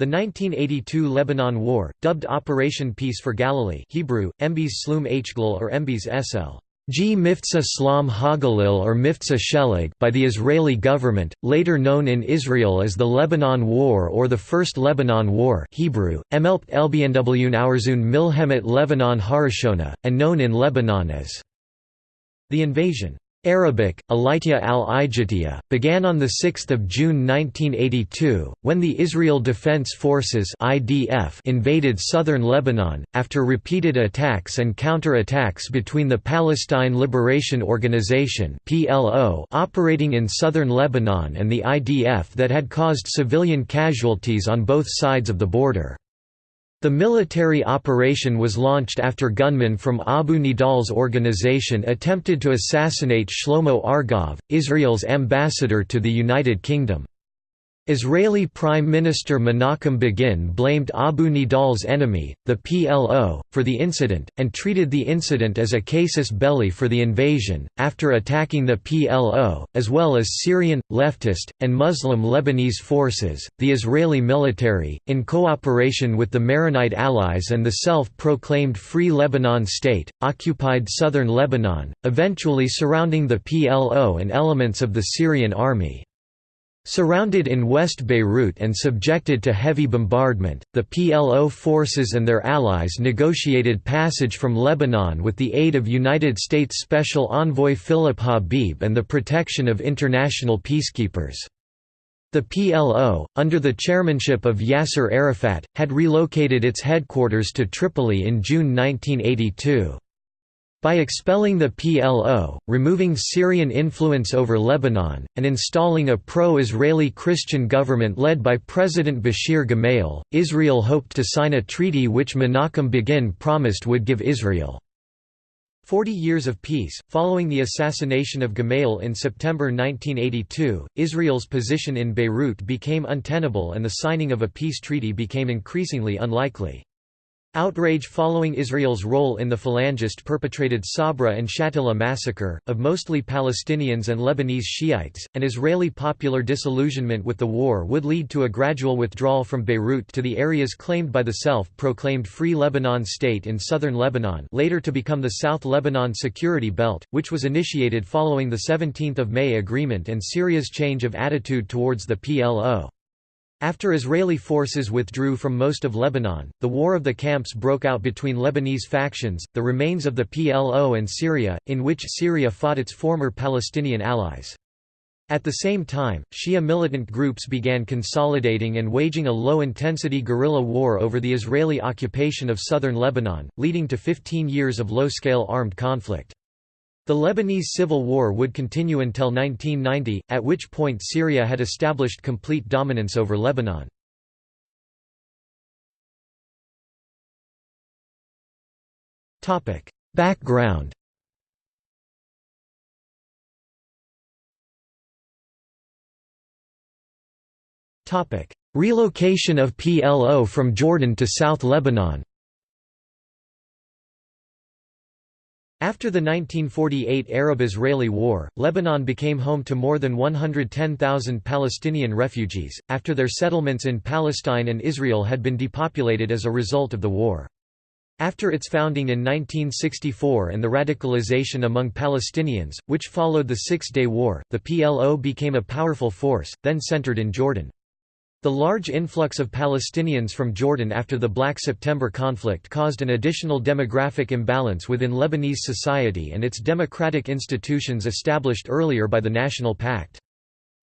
The 1982 Lebanon War, dubbed Operation Peace for Galilee Hebrew, Embes Slum Hglil or Embes Sl. G. Miftzah Slam Hagalil or Shelag by the Israeli government, later known in Israel as the Lebanon War or the First Lebanon War Hebrew, Emelpt Elbienwun Aurzun Milhemet Lebanon Harishona, and known in Lebanon as the invasion. Arabic, Alitya al-Ijatiya, began on 6 June 1982, when the Israel Defense Forces invaded southern Lebanon, after repeated attacks and counter-attacks between the Palestine Liberation Organization operating in southern Lebanon and the IDF that had caused civilian casualties on both sides of the border. The military operation was launched after gunmen from Abu Nidal's organization attempted to assassinate Shlomo Argov, Israel's ambassador to the United Kingdom. Israeli Prime Minister Menachem Begin blamed Abu Nidal's enemy, the PLO, for the incident, and treated the incident as a casus belli for the invasion. After attacking the PLO, as well as Syrian, leftist, and Muslim Lebanese forces, the Israeli military, in cooperation with the Maronite allies and the self proclaimed Free Lebanon State, occupied southern Lebanon, eventually surrounding the PLO and elements of the Syrian army. Surrounded in West Beirut and subjected to heavy bombardment, the PLO forces and their allies negotiated passage from Lebanon with the aid of United States Special Envoy Philip Habib and the protection of international peacekeepers. The PLO, under the chairmanship of Yasser Arafat, had relocated its headquarters to Tripoli in June 1982. By expelling the PLO, removing Syrian influence over Lebanon, and installing a pro-Israeli Christian government led by President Bashir Gemayel, Israel hoped to sign a treaty which Menachem Begin promised would give Israel Forty years of peace. Following the assassination of Gemayel in September 1982, Israel's position in Beirut became untenable and the signing of a peace treaty became increasingly unlikely. Outrage following Israel's role in the Phalangist perpetrated Sabra and Shatila massacre, of mostly Palestinians and Lebanese Shiites, and Israeli popular disillusionment with the war would lead to a gradual withdrawal from Beirut to the areas claimed by the self-proclaimed Free Lebanon State in southern Lebanon later to become the South Lebanon Security Belt, which was initiated following the 17 May agreement and Syria's change of attitude towards the PLO. After Israeli forces withdrew from most of Lebanon, the War of the Camps broke out between Lebanese factions, the remains of the PLO and Syria, in which Syria fought its former Palestinian allies. At the same time, Shia militant groups began consolidating and waging a low-intensity guerrilla war over the Israeli occupation of southern Lebanon, leading to 15 years of low-scale armed conflict. The Lebanese civil war would continue until 1990, at which point Syria had established complete dominance over Lebanon. Background Relocation of PLO from Jordan to South Lebanon After the 1948 Arab-Israeli War, Lebanon became home to more than 110,000 Palestinian refugees, after their settlements in Palestine and Israel had been depopulated as a result of the war. After its founding in 1964 and the radicalization among Palestinians, which followed the Six-Day War, the PLO became a powerful force, then centered in Jordan. The large influx of Palestinians from Jordan after the Black September conflict caused an additional demographic imbalance within Lebanese society and its democratic institutions established earlier by the National Pact.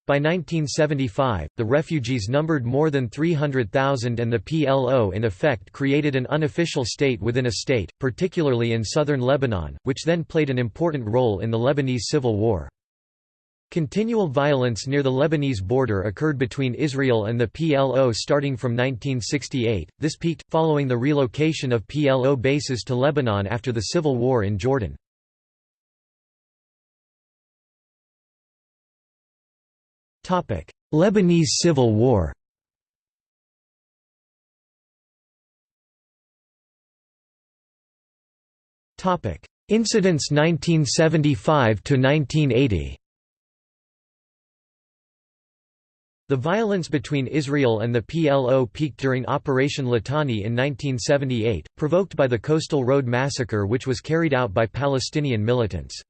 By 1975, the refugees numbered more than 300,000 and the PLO in effect created an unofficial state within a state, particularly in southern Lebanon, which then played an important role in the Lebanese Civil War. Continual violence near the Lebanese border occurred between Israel and the PLO starting from 1968. This peaked, following the relocation of PLO bases to Lebanon after the civil war in Jordan. Lebanese Civil War Incidents 1975 to 1980 The violence between Israel and the PLO peaked during Operation Litani in 1978, provoked by the Coastal Road Massacre which was carried out by Palestinian militants.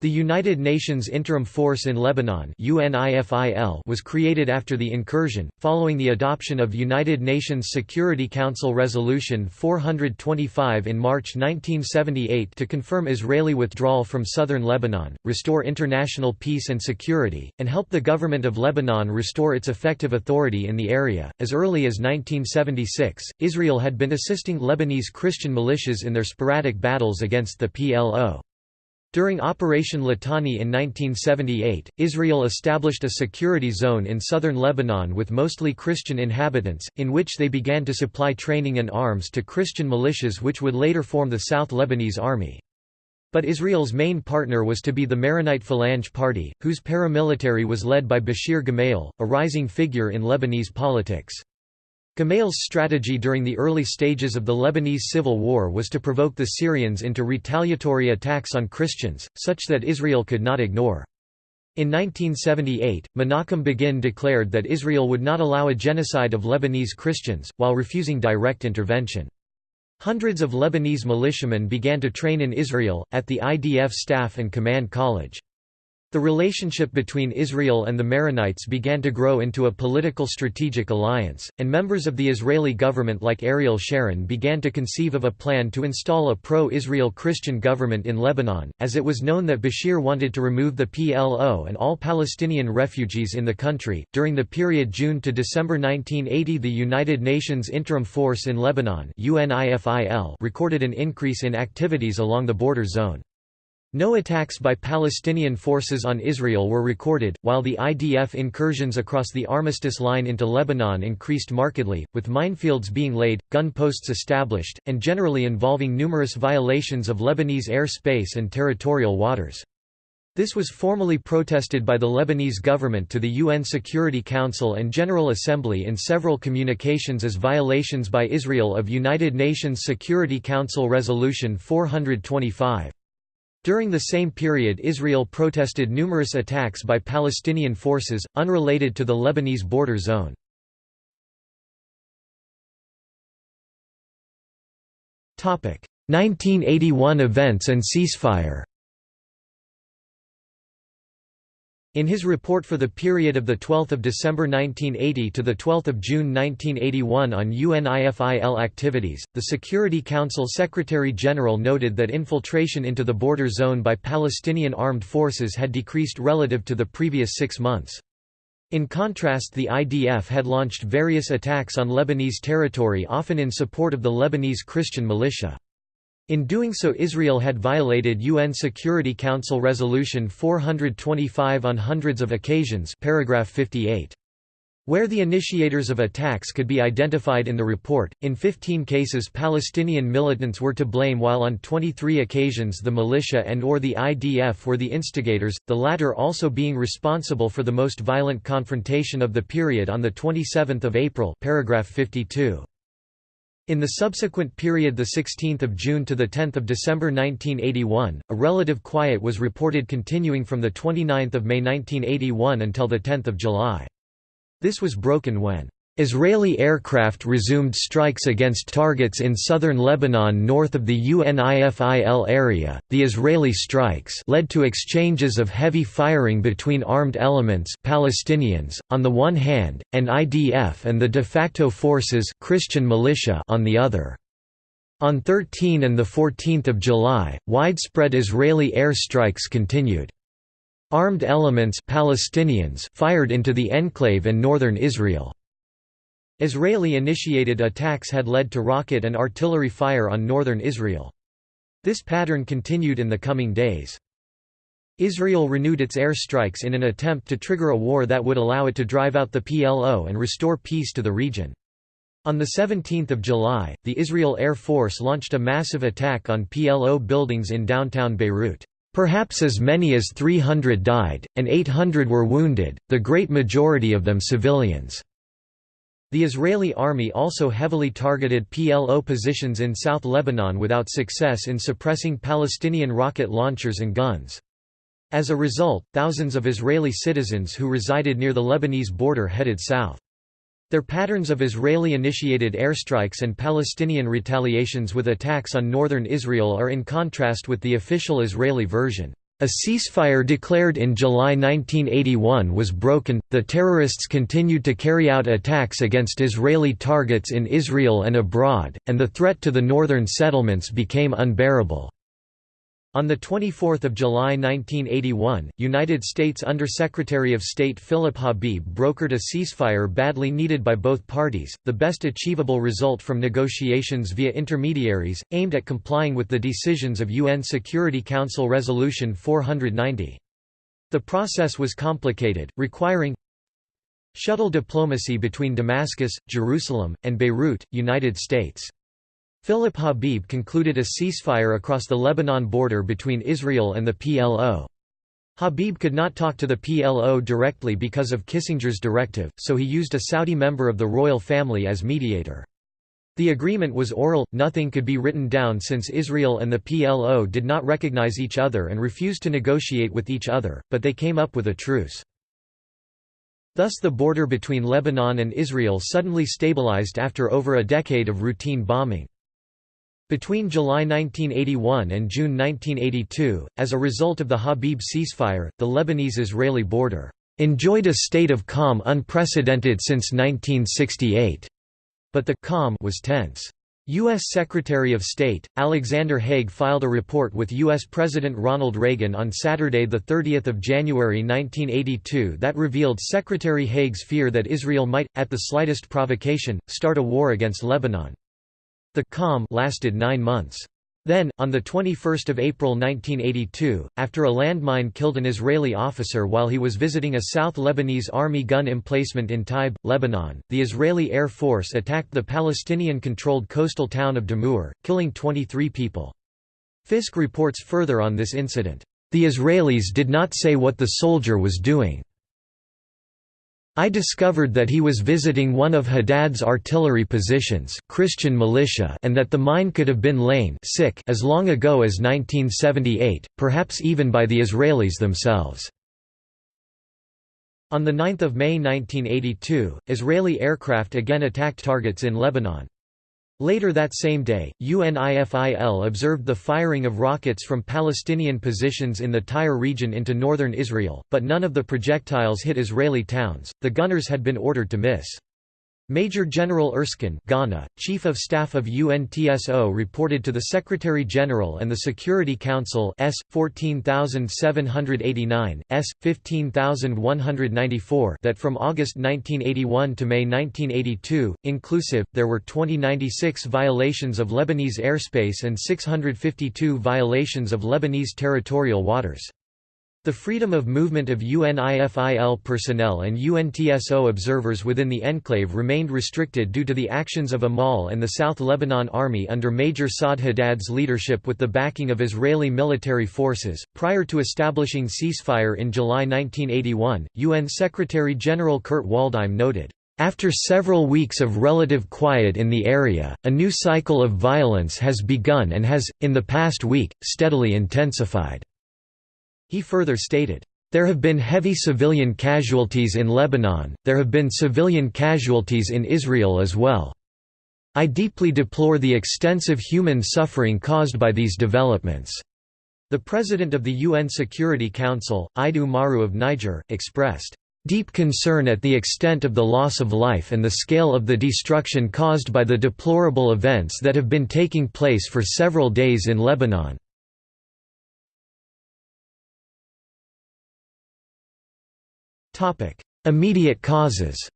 The United Nations Interim Force in Lebanon was created after the incursion, following the adoption of United Nations Security Council Resolution 425 in March 1978 to confirm Israeli withdrawal from southern Lebanon, restore international peace and security, and help the government of Lebanon restore its effective authority in the area. As early as 1976, Israel had been assisting Lebanese Christian militias in their sporadic battles against the PLO. During Operation Litani in 1978, Israel established a security zone in southern Lebanon with mostly Christian inhabitants, in which they began to supply training and arms to Christian militias which would later form the South Lebanese Army. But Israel's main partner was to be the Maronite Phalange Party, whose paramilitary was led by Bashir Gemayel, a rising figure in Lebanese politics. Gemayel's strategy during the early stages of the Lebanese civil war was to provoke the Syrians into retaliatory attacks on Christians, such that Israel could not ignore. In 1978, Menachem Begin declared that Israel would not allow a genocide of Lebanese Christians, while refusing direct intervention. Hundreds of Lebanese militiamen began to train in Israel, at the IDF Staff and Command College. The relationship between Israel and the Maronites began to grow into a political strategic alliance, and members of the Israeli government like Ariel Sharon began to conceive of a plan to install a pro-Israel Christian government in Lebanon, as it was known that Bashir wanted to remove the PLO and all Palestinian refugees in the country. During the period June to December 1980, the United Nations Interim Force in Lebanon recorded an increase in activities along the border zone. No attacks by Palestinian forces on Israel were recorded, while the IDF incursions across the armistice line into Lebanon increased markedly, with minefields being laid, gun posts established, and generally involving numerous violations of Lebanese airspace and territorial waters. This was formally protested by the Lebanese government to the UN Security Council and General Assembly in several communications as violations by Israel of United Nations Security Council Resolution 425. During the same period Israel protested numerous attacks by Palestinian forces, unrelated to the Lebanese border zone. Topic: 1981 events and ceasefire. In his report for the period of 12 December 1980 to 12 June 1981 on UNIFIL activities, the Security Council Secretary-General noted that infiltration into the border zone by Palestinian armed forces had decreased relative to the previous six months. In contrast the IDF had launched various attacks on Lebanese territory often in support of the Lebanese Christian militia. In doing so Israel had violated UN Security Council Resolution 425 on hundreds of occasions paragraph 58. Where the initiators of attacks could be identified in the report, in 15 cases Palestinian militants were to blame while on 23 occasions the militia and or the IDF were the instigators, the latter also being responsible for the most violent confrontation of the period on 27 April paragraph 52. In the subsequent period 16 June to 10 December 1981, a relative quiet was reported continuing from 29 May 1981 until 10 July. This was broken when Israeli aircraft resumed strikes against targets in southern Lebanon north of the UNIFIL area. The Israeli strikes led to exchanges of heavy firing between armed elements, Palestinians on the one hand, and IDF and the de facto forces, Christian militia on the other. On 13 and 14 July, widespread Israeli air strikes continued. Armed elements Palestinians fired into the enclave and northern Israel. Israeli-initiated attacks had led to rocket and artillery fire on northern Israel. This pattern continued in the coming days. Israel renewed its air strikes in an attempt to trigger a war that would allow it to drive out the PLO and restore peace to the region. On 17 July, the Israel Air Force launched a massive attack on PLO buildings in downtown Beirut. Perhaps as many as 300 died, and 800 were wounded, the great majority of them civilians. The Israeli army also heavily targeted PLO positions in South Lebanon without success in suppressing Palestinian rocket launchers and guns. As a result, thousands of Israeli citizens who resided near the Lebanese border headed south. Their patterns of Israeli-initiated airstrikes and Palestinian retaliations with attacks on northern Israel are in contrast with the official Israeli version. A ceasefire declared in July 1981 was broken, the terrorists continued to carry out attacks against Israeli targets in Israel and abroad, and the threat to the northern settlements became unbearable. On 24 July 1981, United States Undersecretary of State Philip Habib brokered a ceasefire badly needed by both parties, the best achievable result from negotiations via intermediaries, aimed at complying with the decisions of UN Security Council Resolution 490. The process was complicated, requiring shuttle diplomacy between Damascus, Jerusalem, and Beirut, United States. Philip Habib concluded a ceasefire across the Lebanon border between Israel and the PLO. Habib could not talk to the PLO directly because of Kissinger's directive, so he used a Saudi member of the royal family as mediator. The agreement was oral, nothing could be written down since Israel and the PLO did not recognize each other and refused to negotiate with each other, but they came up with a truce. Thus the border between Lebanon and Israel suddenly stabilized after over a decade of routine bombing. Between July 1981 and June 1982, as a result of the Habib ceasefire, the Lebanese-Israeli border enjoyed a state of calm unprecedented since 1968. But the calm was tense. U.S. Secretary of State, Alexander Haig filed a report with U.S. President Ronald Reagan on Saturday 30 January 1982 that revealed Secretary Haig's fear that Israel might, at the slightest provocation, start a war against Lebanon. The calm lasted nine months. Then, on 21 April 1982, after a landmine killed an Israeli officer while he was visiting a South Lebanese army gun emplacement in Taib, Lebanon, the Israeli Air Force attacked the Palestinian-controlled coastal town of Dammur, killing 23 people. Fisk reports further on this incident. The Israelis did not say what the soldier was doing. I discovered that he was visiting one of Haddad's artillery positions Christian militia and that the mine could have been lain sick as long ago as 1978, perhaps even by the Israelis themselves. On 9 May 1982, Israeli aircraft again attacked targets in Lebanon. Later that same day, UNIFIL observed the firing of rockets from Palestinian positions in the Tyre region into northern Israel, but none of the projectiles hit Israeli towns. The gunners had been ordered to miss. Major General Erskine Ghana, Chief of Staff of UNTSO reported to the Secretary-General and the Security Council S. 14789, S. 15194 that from August 1981 to May 1982, inclusive, there were 2096 violations of Lebanese airspace and 652 violations of Lebanese territorial waters. The freedom of movement of UNIFIL personnel and UNTSO observers within the enclave remained restricted due to the actions of Amal and the South Lebanon Army under Major Saad Haddad's leadership with the backing of Israeli military forces. Prior to establishing ceasefire in July 1981, UN Secretary General Kurt Waldheim noted, after several weeks of relative quiet in the area, a new cycle of violence has begun and has, in the past week, steadily intensified. He further stated, there have been heavy civilian casualties in Lebanon, there have been civilian casualties in Israel as well. I deeply deplore the extensive human suffering caused by these developments." The president of the UN Security Council, Ide Oumarou of Niger, expressed, "...deep concern at the extent of the loss of life and the scale of the destruction caused by the deplorable events that have been taking place for several days in Lebanon." Immediate causes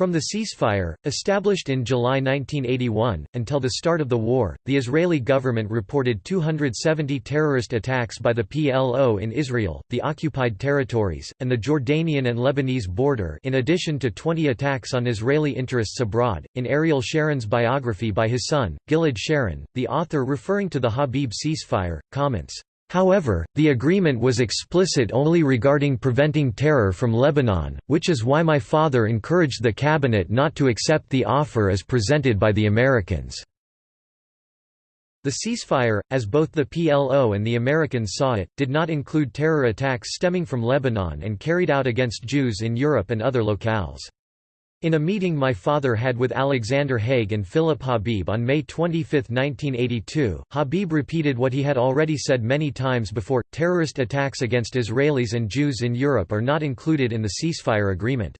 From the ceasefire, established in July 1981, until the start of the war, the Israeli government reported 270 terrorist attacks by the PLO in Israel, the occupied territories, and the Jordanian and Lebanese border in addition to 20 attacks on Israeli interests abroad. In Ariel Sharon's biography by his son, Gilad Sharon, the author referring to the Habib ceasefire, comments, However, the agreement was explicit only regarding preventing terror from Lebanon, which is why my father encouraged the cabinet not to accept the offer as presented by the Americans. The ceasefire, as both the PLO and the Americans saw it, did not include terror attacks stemming from Lebanon and carried out against Jews in Europe and other locales. In a meeting my father had with Alexander Haig and Philip Habib on May 25, 1982, Habib repeated what he had already said many times before, terrorist attacks against Israelis and Jews in Europe are not included in the ceasefire agreement.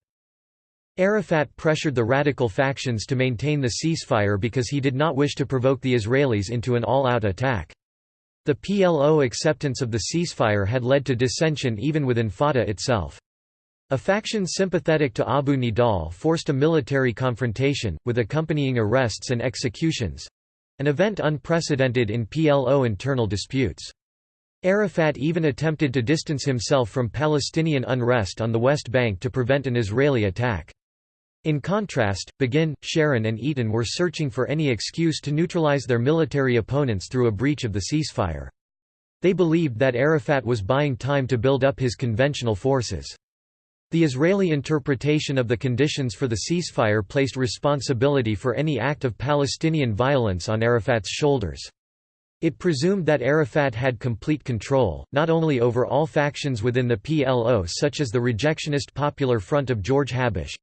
Arafat pressured the radical factions to maintain the ceasefire because he did not wish to provoke the Israelis into an all-out attack. The PLO acceptance of the ceasefire had led to dissension even within Fatah itself. A faction sympathetic to Abu Nidal forced a military confrontation, with accompanying arrests and executions—an event unprecedented in PLO internal disputes. Arafat even attempted to distance himself from Palestinian unrest on the West Bank to prevent an Israeli attack. In contrast, Begin, Sharon and Eitan were searching for any excuse to neutralize their military opponents through a breach of the ceasefire. They believed that Arafat was buying time to build up his conventional forces. The Israeli interpretation of the conditions for the ceasefire placed responsibility for any act of Palestinian violence on Arafat's shoulders. It presumed that Arafat had complete control, not only over all factions within the PLO such as the rejectionist Popular Front of George Habash,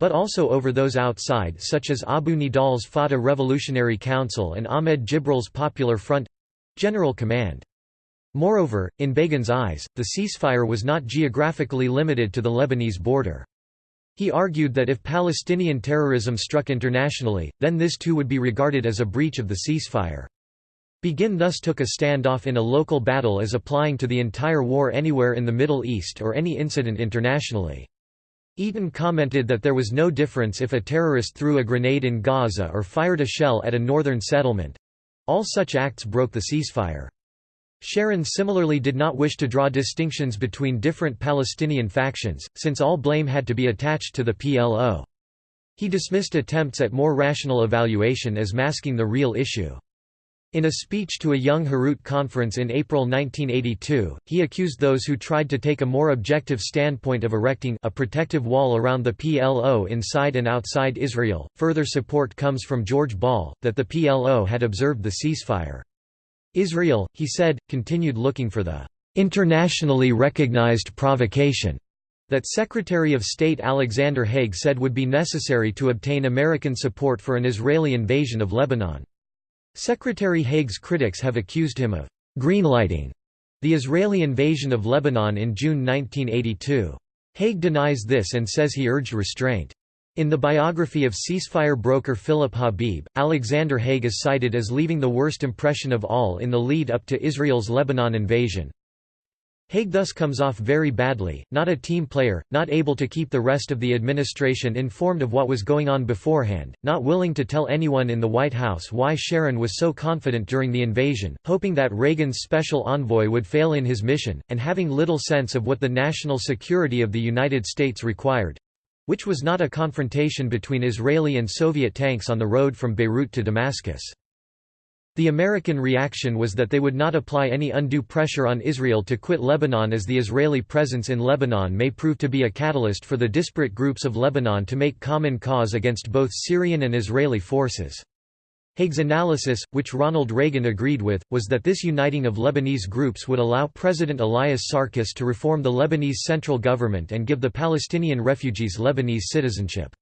but also over those outside such as Abu Nidal's Fatah Revolutionary Council and Ahmed Jibril's Popular Front—General Command. Moreover, in Begin's eyes, the ceasefire was not geographically limited to the Lebanese border. He argued that if Palestinian terrorism struck internationally, then this too would be regarded as a breach of the ceasefire. Begin thus took a standoff in a local battle as applying to the entire war anywhere in the Middle East or any incident internationally. Eitan commented that there was no difference if a terrorist threw a grenade in Gaza or fired a shell at a northern settlement. All such acts broke the ceasefire. Sharon similarly did not wish to draw distinctions between different Palestinian factions, since all blame had to be attached to the PLO. He dismissed attempts at more rational evaluation as masking the real issue. In a speech to a Young Herut conference in April 1982, he accused those who tried to take a more objective standpoint of erecting a protective wall around the PLO inside and outside Israel. Further support comes from George Ball, that the PLO had observed the ceasefire. Israel, he said, continued looking for the internationally recognized provocation that Secretary of State Alexander Haig said would be necessary to obtain American support for an Israeli invasion of Lebanon. Secretary Haig's critics have accused him of greenlighting the Israeli invasion of Lebanon in June 1982. Haig denies this and says he urged restraint. In the biography of ceasefire broker Philip Habib, Alexander Haig is cited as leaving the worst impression of all in the lead up to Israel's Lebanon invasion. Haig thus comes off very badly, not a team player, not able to keep the rest of the administration informed of what was going on beforehand, not willing to tell anyone in the White House why Sharon was so confident during the invasion, hoping that Reagan's special envoy would fail in his mission, and having little sense of what the national security of the United States required which was not a confrontation between Israeli and Soviet tanks on the road from Beirut to Damascus. The American reaction was that they would not apply any undue pressure on Israel to quit Lebanon as the Israeli presence in Lebanon may prove to be a catalyst for the disparate groups of Lebanon to make common cause against both Syrian and Israeli forces. Haig's analysis, which Ronald Reagan agreed with, was that this uniting of Lebanese groups would allow President Elias Sarkis to reform the Lebanese central government and give the Palestinian refugees Lebanese citizenship.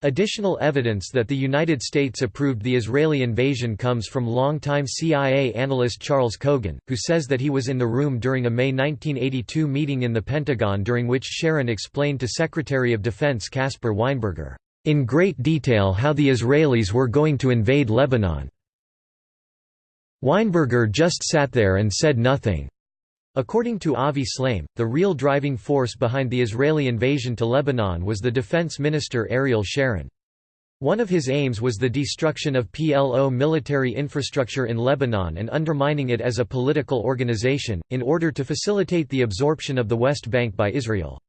Additional evidence that the United States approved the Israeli invasion comes from longtime CIA analyst Charles Cogan, who says that he was in the room during a May 1982 meeting in the Pentagon during which Sharon explained to Secretary of Defense Caspar Weinberger, in great detail how the Israelis were going to invade Lebanon. Weinberger just sat there and said nothing. According to Avi Shlaim, the real driving force behind the Israeli invasion to Lebanon was the defense minister Ariel Sharon. One of his aims was the destruction of PLO military infrastructure in Lebanon and undermining it as a political organization, in order to facilitate the absorption of the West Bank by Israel.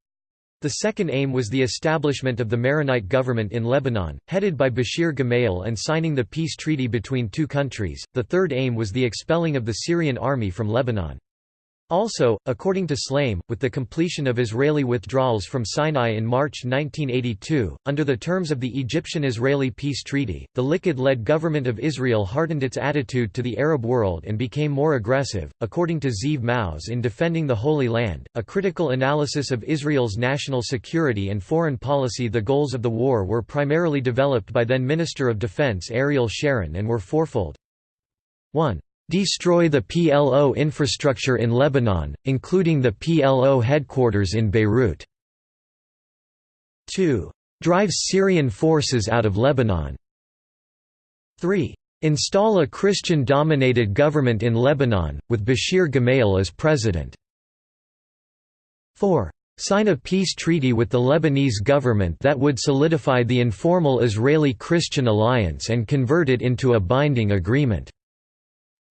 The second aim was the establishment of the Maronite government in Lebanon, headed by Bashir Gemayel and signing the peace treaty between two countries. The third aim was the expelling of the Syrian army from Lebanon. Also, according to Shlaim, with the completion of Israeli withdrawals from Sinai in March 1982, under the terms of the Egyptian-Israeli peace treaty, the Likud-led government of Israel hardened its attitude to the Arab world and became more aggressive. According to Zeev Maoz in Defending the Holy Land, a critical analysis of Israel's national security and foreign policy the goals of the war were primarily developed by then Minister of Defense Ariel Sharon and were fourfold. 1 destroy the PLO infrastructure in Lebanon, including the PLO headquarters in Beirut. 2. Drive Syrian forces out of Lebanon. 3. Install a Christian-dominated government in Lebanon, with Bashir Gemayel as president. 4. Sign a peace treaty with the Lebanese government that would solidify the informal Israeli-Christian alliance and convert it into a binding agreement.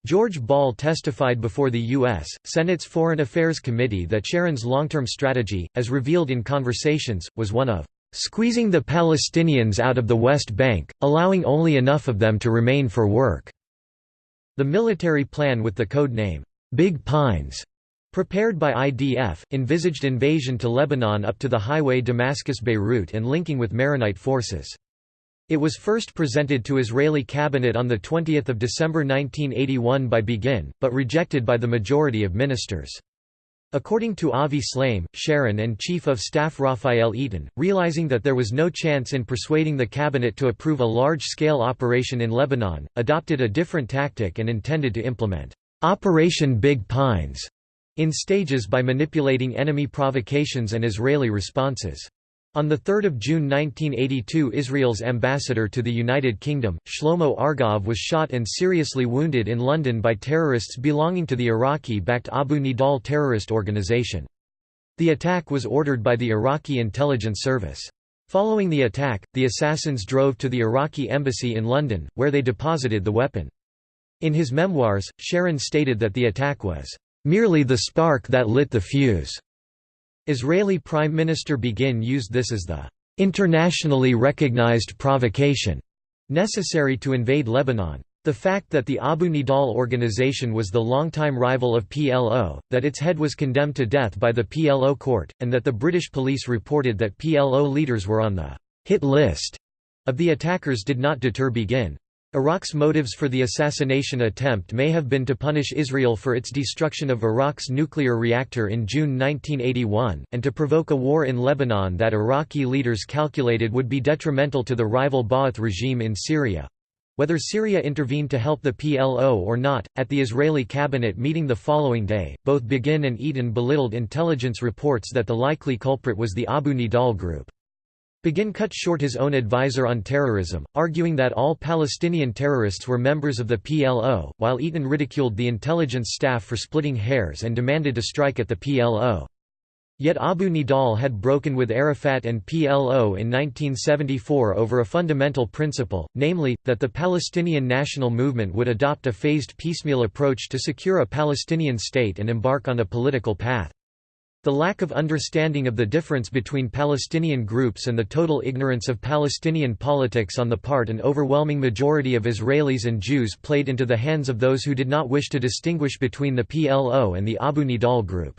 George Ball testified before the U.S. Senate's Foreign Affairs Committee that Sharon's long-term strategy, as revealed in conversations, was one of "...squeezing the Palestinians out of the West Bank, allowing only enough of them to remain for work." The military plan with the code name, "'Big Pines' prepared by IDF, envisaged invasion to Lebanon up to the highway Damascus-Beirut and linking with Maronite forces. It was first presented to Israeli cabinet on 20 December 1981 by Begin, but rejected by the majority of ministers. According to Avi Shlaim, Sharon and Chief of Staff Raphael Eitan, realizing that there was no chance in persuading the cabinet to approve a large-scale operation in Lebanon, adopted a different tactic and intended to implement Operation Big Pines in stages by manipulating enemy provocations and Israeli responses. On 3 June 1982 Israel's ambassador to the United Kingdom, Shlomo Argov was shot and seriously wounded in London by terrorists belonging to the Iraqi-backed Abu Nidal terrorist organization. The attack was ordered by the Iraqi intelligence service. Following the attack, the assassins drove to the Iraqi embassy in London, where they deposited the weapon. In his memoirs, Sharon stated that the attack was, "...merely the spark that lit the fuse." Israeli Prime Minister Begin used this as the internationally recognized provocation necessary to invade Lebanon. The fact that the Abu Nidal organization was the longtime rival of PLO, that its head was condemned to death by the PLO court, and that the British police reported that PLO leaders were on the hit list of the attackers did not deter Begin. Iraq's motives for the assassination attempt may have been to punish Israel for its destruction of Iraq's nuclear reactor in June 1981, and to provoke a war in Lebanon that Iraqi leaders calculated would be detrimental to the rival Ba'ath regime in Syria. Whether Syria intervened to help the PLO or not, at the Israeli cabinet meeting the following day, both Begin and Eitan belittled intelligence reports that the likely culprit was the Abu Nidal group. Begin cut short his own advisor on terrorism, arguing that all Palestinian terrorists were members of the PLO, while Eitan ridiculed the intelligence staff for splitting hairs and demanded a strike at the PLO. Yet Abu Nidal had broken with Arafat and PLO in 1974 over a fundamental principle, namely, that the Palestinian national movement would adopt a phased piecemeal approach to secure a Palestinian state and embark on a political path. The lack of understanding of the difference between Palestinian groups and the total ignorance of Palestinian politics on the part an overwhelming majority of Israelis and Jews played into the hands of those who did not wish to distinguish between the PLO and the Abu Nidal group.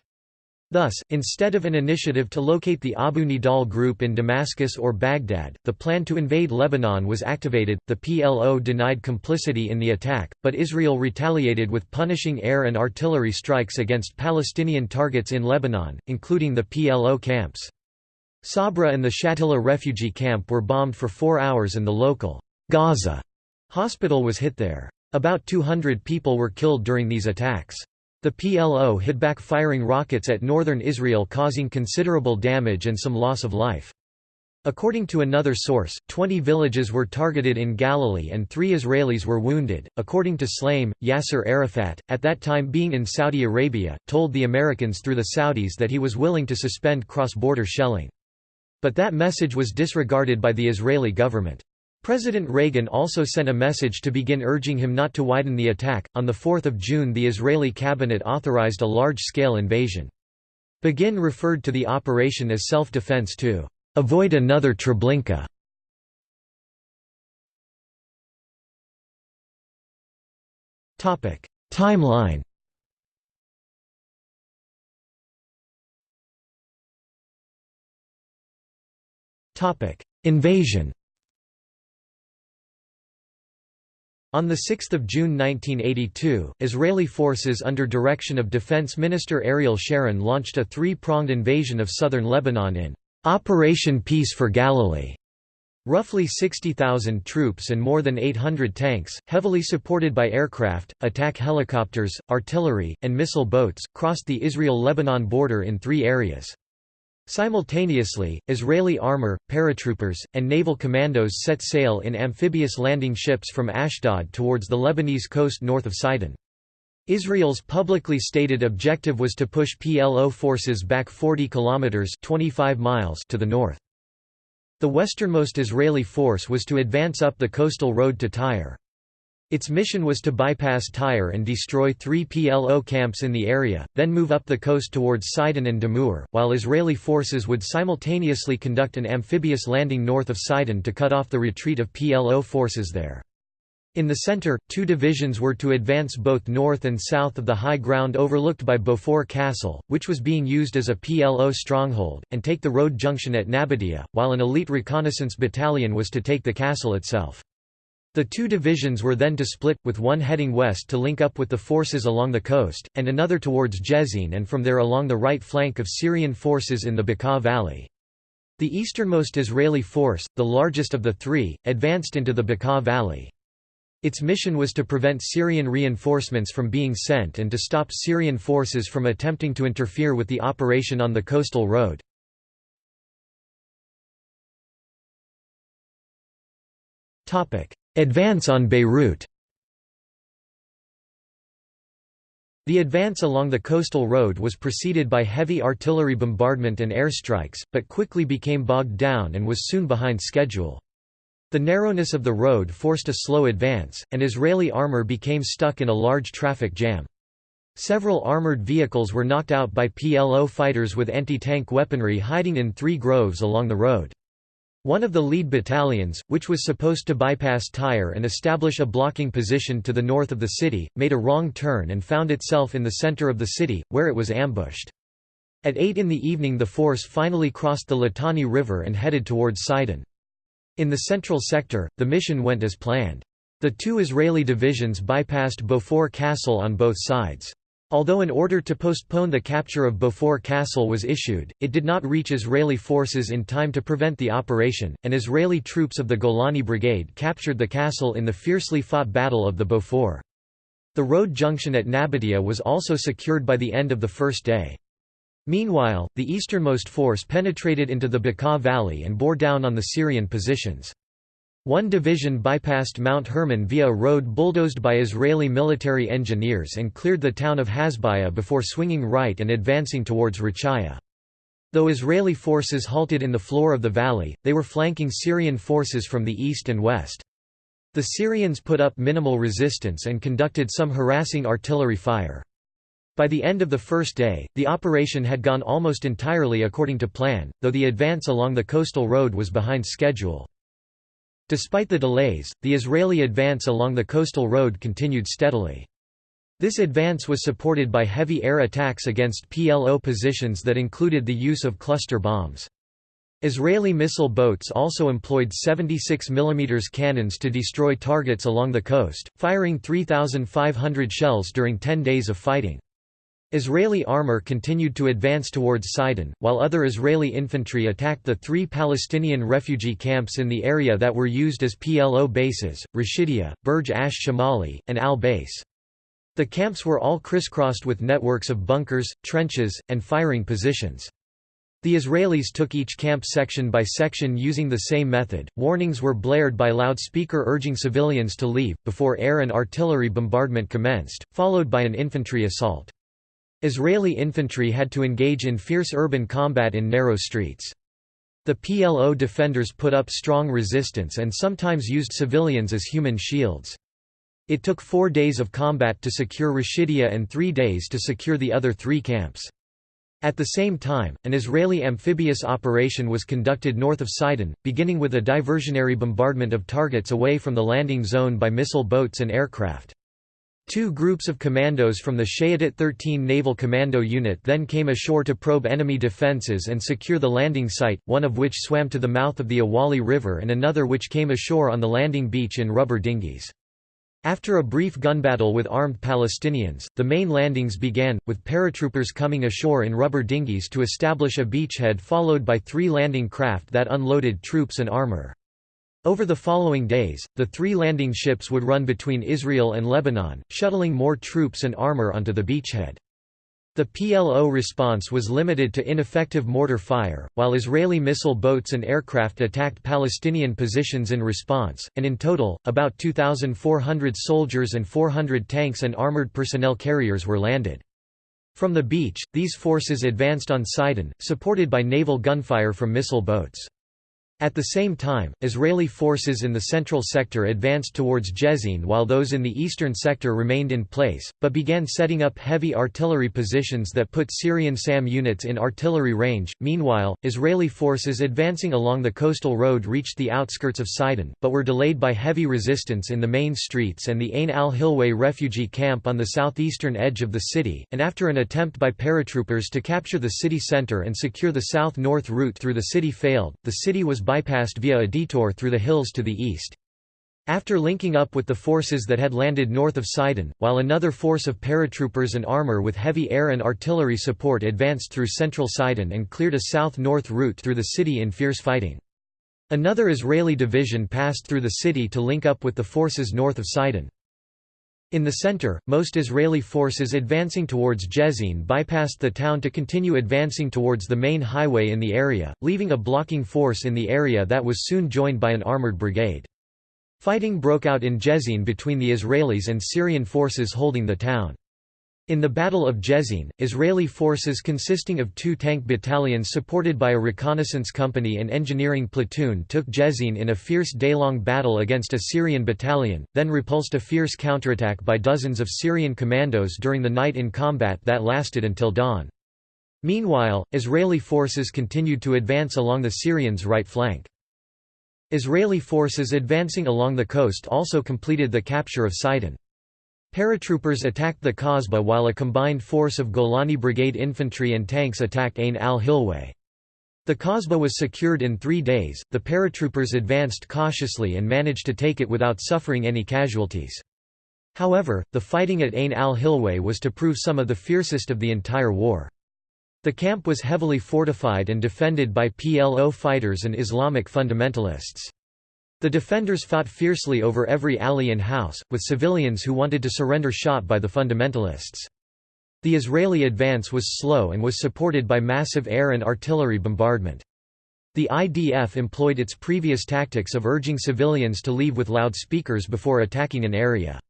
Thus, instead of an initiative to locate the Abu Nidal group in Damascus or Baghdad, the plan to invade Lebanon was activated. The PLO denied complicity in the attack, but Israel retaliated with punishing air and artillery strikes against Palestinian targets in Lebanon, including the PLO camps. Sabra and the Shatila refugee camp were bombed for four hours and the local Gaza hospital was hit there. About 200 people were killed during these attacks. The PLO hit back firing rockets at northern Israel causing considerable damage and some loss of life. According to another source, 20 villages were targeted in Galilee and three Israelis were wounded. According to Shlaim, Yasser Arafat, at that time being in Saudi Arabia, told the Americans through the Saudis that he was willing to suspend cross border shelling. But that message was disregarded by the Israeli government. President Reagan also sent a message to Begin urging him not to widen the attack. On 4 June, the Israeli cabinet authorized a large scale invasion. Begin referred to the operation as self defense to avoid another Treblinka. Timeline Invasion On 6 June 1982, Israeli forces under direction of Defense Minister Ariel Sharon launched a three-pronged invasion of southern Lebanon in Operation Peace for Galilee. Roughly 60,000 troops and more than 800 tanks, heavily supported by aircraft, attack helicopters, artillery, and missile boats, crossed the Israel-Lebanon border in three areas. Simultaneously, Israeli armor, paratroopers, and naval commandos set sail in amphibious landing ships from Ashdod towards the Lebanese coast north of Sidon. Israel's publicly stated objective was to push PLO forces back 40 kilometers (25 miles) to the north. The westernmost Israeli force was to advance up the coastal road to Tyre. Its mission was to bypass Tyre and destroy three PLO camps in the area, then move up the coast towards Sidon and Dammur, while Israeli forces would simultaneously conduct an amphibious landing north of Sidon to cut off the retreat of PLO forces there. In the center, two divisions were to advance both north and south of the high ground overlooked by Beaufort Castle, which was being used as a PLO stronghold, and take the road junction at Nabatieh, while an elite reconnaissance battalion was to take the castle itself. The two divisions were then to split, with one heading west to link up with the forces along the coast, and another towards Jezzine and from there along the right flank of Syrian forces in the Bekaa Valley. The easternmost Israeli force, the largest of the three, advanced into the Bekaa Valley. Its mission was to prevent Syrian reinforcements from being sent and to stop Syrian forces from attempting to interfere with the operation on the coastal road. Advance on Beirut The advance along the coastal road was preceded by heavy artillery bombardment and airstrikes, but quickly became bogged down and was soon behind schedule. The narrowness of the road forced a slow advance, and Israeli armor became stuck in a large traffic jam. Several armored vehicles were knocked out by PLO fighters with anti-tank weaponry hiding in three groves along the road. One of the lead battalions, which was supposed to bypass Tyre and establish a blocking position to the north of the city, made a wrong turn and found itself in the center of the city, where it was ambushed. At 8 in the evening the force finally crossed the Litani River and headed towards Sidon. In the central sector, the mission went as planned. The two Israeli divisions bypassed Beaufort Castle on both sides. Although an order to postpone the capture of Beaufort Castle was issued, it did not reach Israeli forces in time to prevent the operation, and Israeli troops of the Golani Brigade captured the castle in the fiercely fought Battle of the Beaufort. The road junction at Nabatieh was also secured by the end of the first day. Meanwhile, the easternmost force penetrated into the Bekaa Valley and bore down on the Syrian positions. One division bypassed Mount Hermon via a road bulldozed by Israeli military engineers and cleared the town of Hasbaya before swinging right and advancing towards Rachaya. Though Israeli forces halted in the floor of the valley, they were flanking Syrian forces from the east and west. The Syrians put up minimal resistance and conducted some harassing artillery fire. By the end of the first day, the operation had gone almost entirely according to plan, though the advance along the coastal road was behind schedule. Despite the delays, the Israeli advance along the coastal road continued steadily. This advance was supported by heavy air attacks against PLO positions that included the use of cluster bombs. Israeli missile boats also employed 76 mm cannons to destroy targets along the coast, firing 3,500 shells during 10 days of fighting. Israeli armor continued to advance towards Sidon, while other Israeli infantry attacked the three Palestinian refugee camps in the area that were used as PLO bases, Rashidia, Burj Ash Shamali, and Al-Bais. The camps were all crisscrossed with networks of bunkers, trenches, and firing positions. The Israelis took each camp section by section using the same method. Warnings were blared by loudspeaker urging civilians to leave, before air and artillery bombardment commenced, followed by an infantry assault. Israeli infantry had to engage in fierce urban combat in narrow streets. The PLO defenders put up strong resistance and sometimes used civilians as human shields. It took four days of combat to secure Rashidia and three days to secure the other three camps. At the same time, an Israeli amphibious operation was conducted north of Sidon, beginning with a diversionary bombardment of targets away from the landing zone by missile boats and aircraft. Two groups of commandos from the Shayetet 13 Naval Commando Unit then came ashore to probe enemy defences and secure the landing site, one of which swam to the mouth of the Awali River and another which came ashore on the landing beach in rubber dinghies. After a brief gun battle with armed Palestinians, the main landings began, with paratroopers coming ashore in rubber dinghies to establish a beachhead followed by three landing craft that unloaded troops and armor. Over the following days, the three landing ships would run between Israel and Lebanon, shuttling more troops and armor onto the beachhead. The PLO response was limited to ineffective mortar fire, while Israeli missile boats and aircraft attacked Palestinian positions in response, and in total, about 2,400 soldiers and 400 tanks and armored personnel carriers were landed. From the beach, these forces advanced on Sidon, supported by naval gunfire from missile boats. At the same time, Israeli forces in the central sector advanced towards Jezzine while those in the eastern sector remained in place, but began setting up heavy artillery positions that put Syrian SAM units in artillery range. Meanwhile, Israeli forces advancing along the coastal road reached the outskirts of Sidon, but were delayed by heavy resistance in the main streets and the Ain al-Hilweh refugee camp on the southeastern edge of the city, and after an attempt by paratroopers to capture the city center and secure the south-north route through the city failed, the city was bypassed via a detour through the hills to the east. After linking up with the forces that had landed north of Sidon, while another force of paratroopers and armor with heavy air and artillery support advanced through central Sidon and cleared a south-north route through the city in fierce fighting. Another Israeli division passed through the city to link up with the forces north of Sidon. In the center, most Israeli forces advancing towards Jezzine bypassed the town to continue advancing towards the main highway in the area, leaving a blocking force in the area that was soon joined by an armored brigade. Fighting broke out in Jezzine between the Israelis and Syrian forces holding the town. In the Battle of Jezzine, Israeli forces consisting of two tank battalions supported by a reconnaissance company and engineering platoon took Jezzine in a fierce day-long battle against a Syrian battalion, then repulsed a fierce counterattack by dozens of Syrian commandos during the night in combat that lasted until dawn. Meanwhile, Israeli forces continued to advance along the Syrians' right flank. Israeli forces advancing along the coast also completed the capture of Sidon. Paratroopers attacked the Kasbah while a combined force of Golani Brigade infantry and tanks attacked Ain al-Hilweh. The Kasbah was secured in three days, the paratroopers advanced cautiously and managed to take it without suffering any casualties. However, the fighting at Ain al-Hilweh was to prove some of the fiercest of the entire war. The camp was heavily fortified and defended by PLO fighters and Islamic fundamentalists. The defenders fought fiercely over every alley and house, with civilians who wanted to surrender shot by the fundamentalists. The Israeli advance was slow and was supported by massive air and artillery bombardment. The IDF employed its previous tactics of urging civilians to leave with loudspeakers before attacking an area.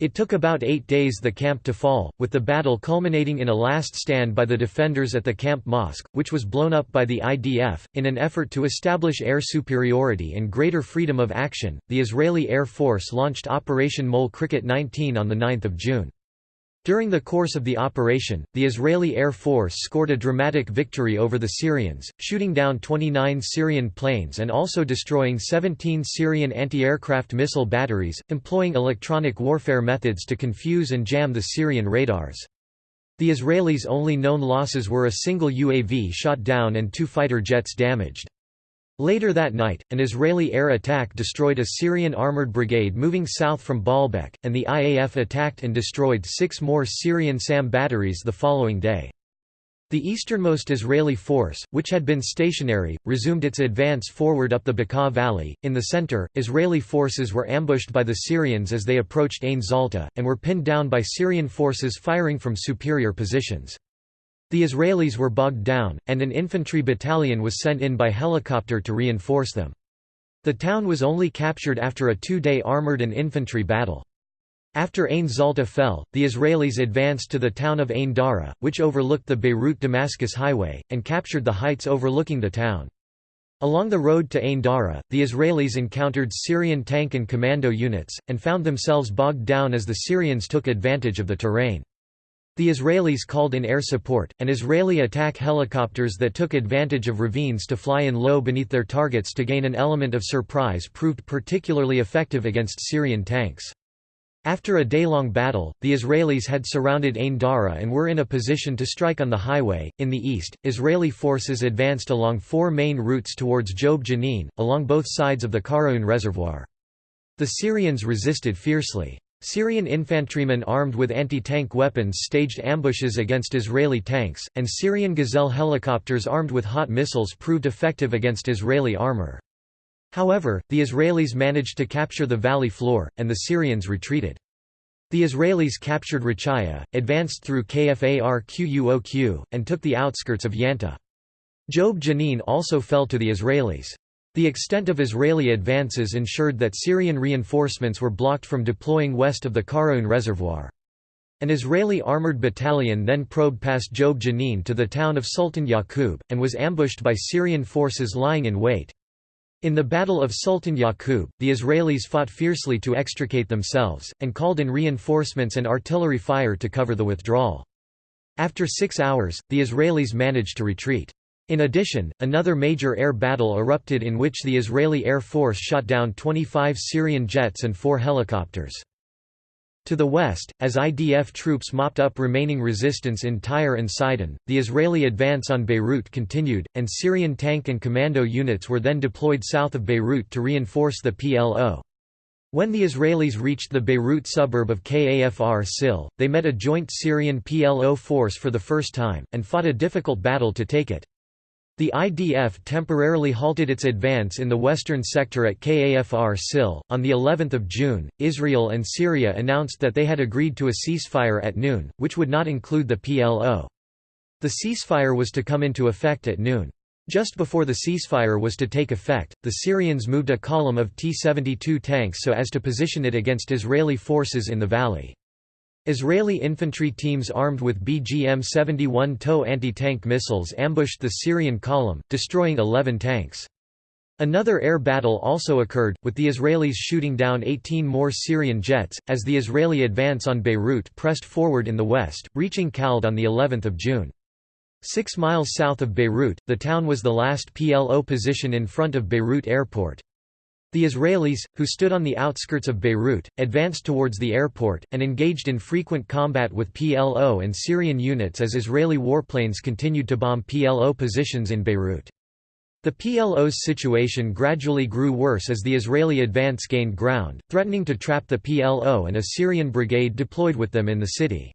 It took about eight days the camp to fall, with the battle culminating in a last stand by the defenders at the camp mosque, which was blown up by the IDF. In an effort to establish air superiority and greater freedom of action, the Israeli Air Force launched Operation Mole Cricket 19 on 9 June. During the course of the operation, the Israeli Air Force scored a dramatic victory over the Syrians, shooting down 29 Syrian planes and also destroying 17 Syrian anti-aircraft missile batteries, employing electronic warfare methods to confuse and jam the Syrian radars. The Israelis' only known losses were a single UAV shot down and two fighter jets damaged. Later that night, an Israeli air attack destroyed a Syrian armored brigade moving south from Baalbek, and the IAF attacked and destroyed six more Syrian SAM batteries the following day. The easternmost Israeli force, which had been stationary, resumed its advance forward up the Bekaa Valley. In the center, Israeli forces were ambushed by the Syrians as they approached Ain Zalta, and were pinned down by Syrian forces firing from superior positions. The Israelis were bogged down, and an infantry battalion was sent in by helicopter to reinforce them. The town was only captured after a two-day armored and infantry battle. After Ain Zalta fell, the Israelis advanced to the town of Ain Dara, which overlooked the Beirut-Damascus highway, and captured the heights overlooking the town. Along the road to Ain Dara, the Israelis encountered Syrian tank and commando units, and found themselves bogged down as the Syrians took advantage of the terrain. The Israelis called in air support, and Israeli attack helicopters that took advantage of ravines to fly in low beneath their targets to gain an element of surprise proved particularly effective against Syrian tanks. After a day-long battle, the Israelis had surrounded Ain Dara and were in a position to strike on the highway. In the east, Israeli forces advanced along four main routes towards Jubb Jannin, along both sides of the Karaun Reservoir. The Syrians resisted fiercely. Syrian infantrymen armed with anti-tank weapons staged ambushes against Israeli tanks, and Syrian Gazelle helicopters armed with HOT missiles proved effective against Israeli armor. However, the Israelis managed to capture the valley floor, and the Syrians retreated. The Israelis captured Rachaya, advanced through Kfar and took the outskirts of Yanta. Jubb Jannin also fell to the Israelis. The extent of Israeli advances ensured that Syrian reinforcements were blocked from deploying west of the Karaun Reservoir. An Israeli armored battalion then probed past Jubb Jannin to the town of Sultan Yaqub, and was ambushed by Syrian forces lying in wait. In the Battle of Sultan Yaqub, the Israelis fought fiercely to extricate themselves, and called in reinforcements and artillery fire to cover the withdrawal. After six hours, the Israelis managed to retreat. In addition, another major air battle erupted in which the Israeli Air Force shot down 25 Syrian jets and four helicopters. To the west, as IDF troops mopped up remaining resistance in Tyre and Sidon, the Israeli advance on Beirut continued, and Syrian tank and commando units were then deployed south of Beirut to reinforce the PLO. When the Israelis reached the Beirut suburb of Kafr Sil, they met a joint Syrian PLO force for the first time, and fought a difficult battle to take it. The IDF temporarily halted its advance in the western sector at Kafr Sil. On the 11th of June, Israel and Syria announced that they had agreed to a ceasefire at noon, which would not include the PLO. The ceasefire was to come into effect at noon. Just before the ceasefire was to take effect, the Syrians moved a column of T-72 tanks so as to position it against Israeli forces in the valley. Israeli infantry teams armed with BGM-71 TOW anti-tank missiles ambushed the Syrian column, destroying 11 tanks. Another air battle also occurred, with the Israelis shooting down 18 more Syrian jets, as the Israeli advance on Beirut pressed forward in the west, reaching Khalde on of June. Six miles south of Beirut, the town was the last PLO position in front of Beirut airport. The Israelis, who stood on the outskirts of Beirut, advanced towards the airport, and engaged in frequent combat with PLO and Syrian units as Israeli warplanes continued to bomb PLO positions in Beirut. The PLO's situation gradually grew worse as the Israeli advance gained ground, threatening to trap the PLO and a Syrian brigade deployed with them in the city.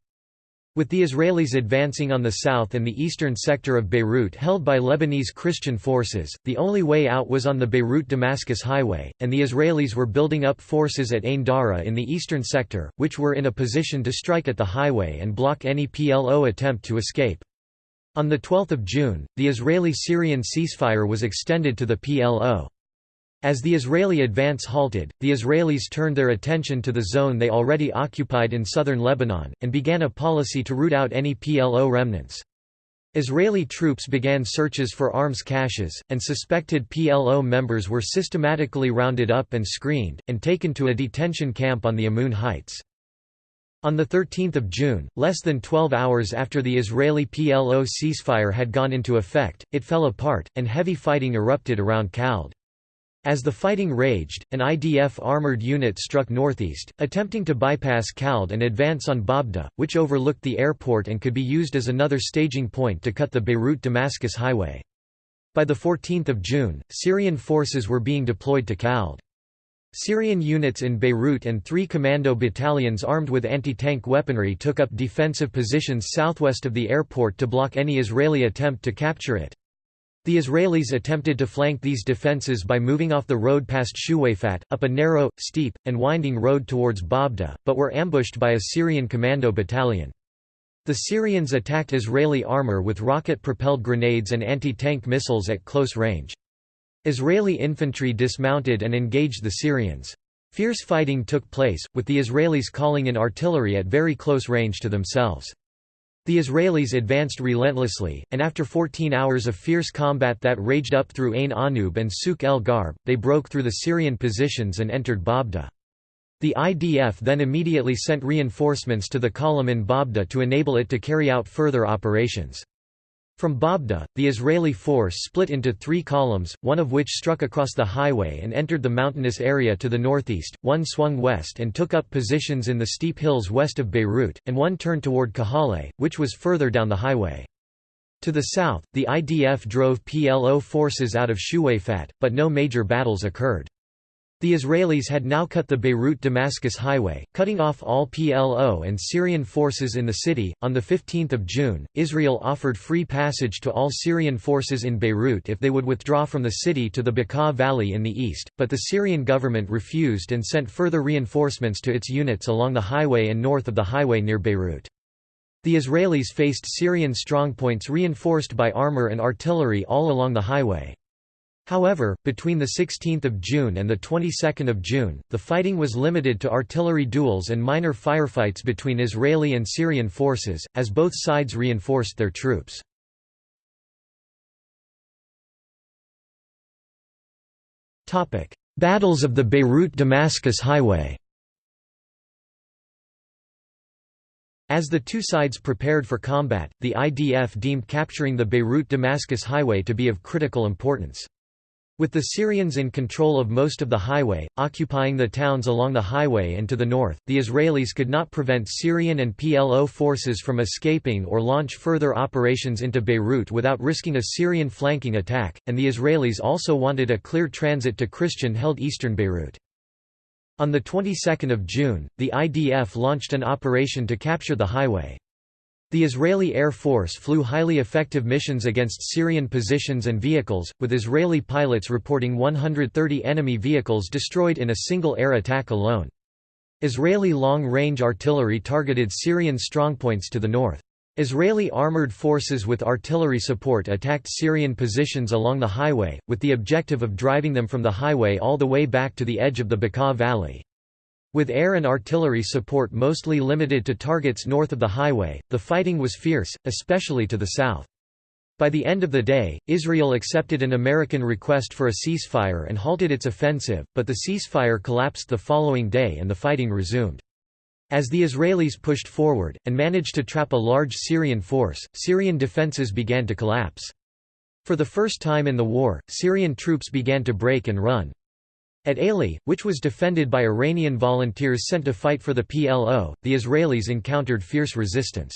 With the Israelis advancing on the south and the eastern sector of Beirut held by Lebanese Christian forces, the only way out was on the Beirut-Damascus highway, and the Israelis were building up forces at Ain Dara in the eastern sector, which were in a position to strike at the highway and block any PLO attempt to escape. On 12 June, the Israeli-Syrian ceasefire was extended to the PLO. As the Israeli advance halted, the Israelis turned their attention to the zone they already occupied in southern Lebanon, and began a policy to root out any PLO remnants. Israeli troops began searches for arms caches, and suspected PLO members were systematically rounded up and screened, and taken to a detention camp on the Amun Heights. On 13 June, less than 12 hours after the Israeli PLO ceasefire had gone into effect, it fell apart, and heavy fighting erupted around Khalde. As the fighting raged, an IDF armored unit struck northeast, attempting to bypass Khalde and advance on Baabda, which overlooked the airport and could be used as another staging point to cut the Beirut-Damascus highway. By 14 June, Syrian forces were being deployed to Khalde. Syrian units in Beirut and three commando battalions armed with anti-tank weaponry took up defensive positions southwest of the airport to block any Israeli attempt to capture it. The Israelis attempted to flank these defences by moving off the road past Shuwayfat, up a narrow, steep, and winding road towards Baabda, but were ambushed by a Syrian commando battalion. The Syrians attacked Israeli armour with rocket-propelled grenades and anti-tank missiles at close range. Israeli infantry dismounted and engaged the Syrians. Fierce fighting took place, with the Israelis calling in artillery at very close range to themselves. The Israelis advanced relentlessly, and after 14 hours of fierce combat that raged up through Ain Anub and Souk el Garb, they broke through the Syrian positions and entered Baabda. The IDF then immediately sent reinforcements to the column in Baabda to enable it to carry out further operations. From Baabda, the Israeli force split into three columns, one of which struck across the highway and entered the mountainous area to the northeast, one swung west and took up positions in the steep hills west of Beirut, and one turned toward Kahale, which was further down the highway. To the south, the IDF drove PLO forces out of Shuwayfat, but no major battles occurred. The Israelis had now cut the Beirut-Damascus highway, cutting off all PLO and Syrian forces in the city. On the 15th of June, Israel offered free passage to all Syrian forces in Beirut if they would withdraw from the city to the Bekaa Valley in the east, but the Syrian government refused and sent further reinforcements to its units along the highway and north of the highway near Beirut. The Israelis faced Syrian strongpoints reinforced by armor and artillery all along the highway. However, between 16 June and 22 June, the fighting was limited to artillery duels and minor firefights between Israeli and Syrian forces, as both sides reinforced their troops. Battles of the Beirut–Damascus Highway As the two sides prepared for combat, the IDF deemed capturing the Beirut–Damascus highway to be of critical importance. With the Syrians in control of most of the highway, occupying the towns along the highway and to the north, the Israelis could not prevent Syrian and PLO forces from escaping or launch further operations into Beirut without risking a Syrian flanking attack, and the Israelis also wanted a clear transit to Christian-held eastern Beirut. On the 22nd of June, the IDF launched an operation to capture the highway. The Israeli Air Force flew highly effective missions against Syrian positions and vehicles, with Israeli pilots reporting 130 enemy vehicles destroyed in a single air attack alone. Israeli long-range artillery targeted Syrian strongpoints to the north. Israeli armored forces with artillery support attacked Syrian positions along the highway, with the objective of driving them from the highway all the way back to the edge of the Bekaa Valley. With air and artillery support mostly limited to targets north of the highway, the fighting was fierce, especially to the south. By the end of the day, Israel accepted an American request for a ceasefire and halted its offensive, but the ceasefire collapsed the following day and the fighting resumed. As the Israelis pushed forward, and managed to trap a large Syrian force, Syrian defenses began to collapse. For the first time in the war, Syrian troops began to break and run. At Aley, which was defended by Iranian volunteers sent to fight for the PLO, the Israelis encountered fierce resistance.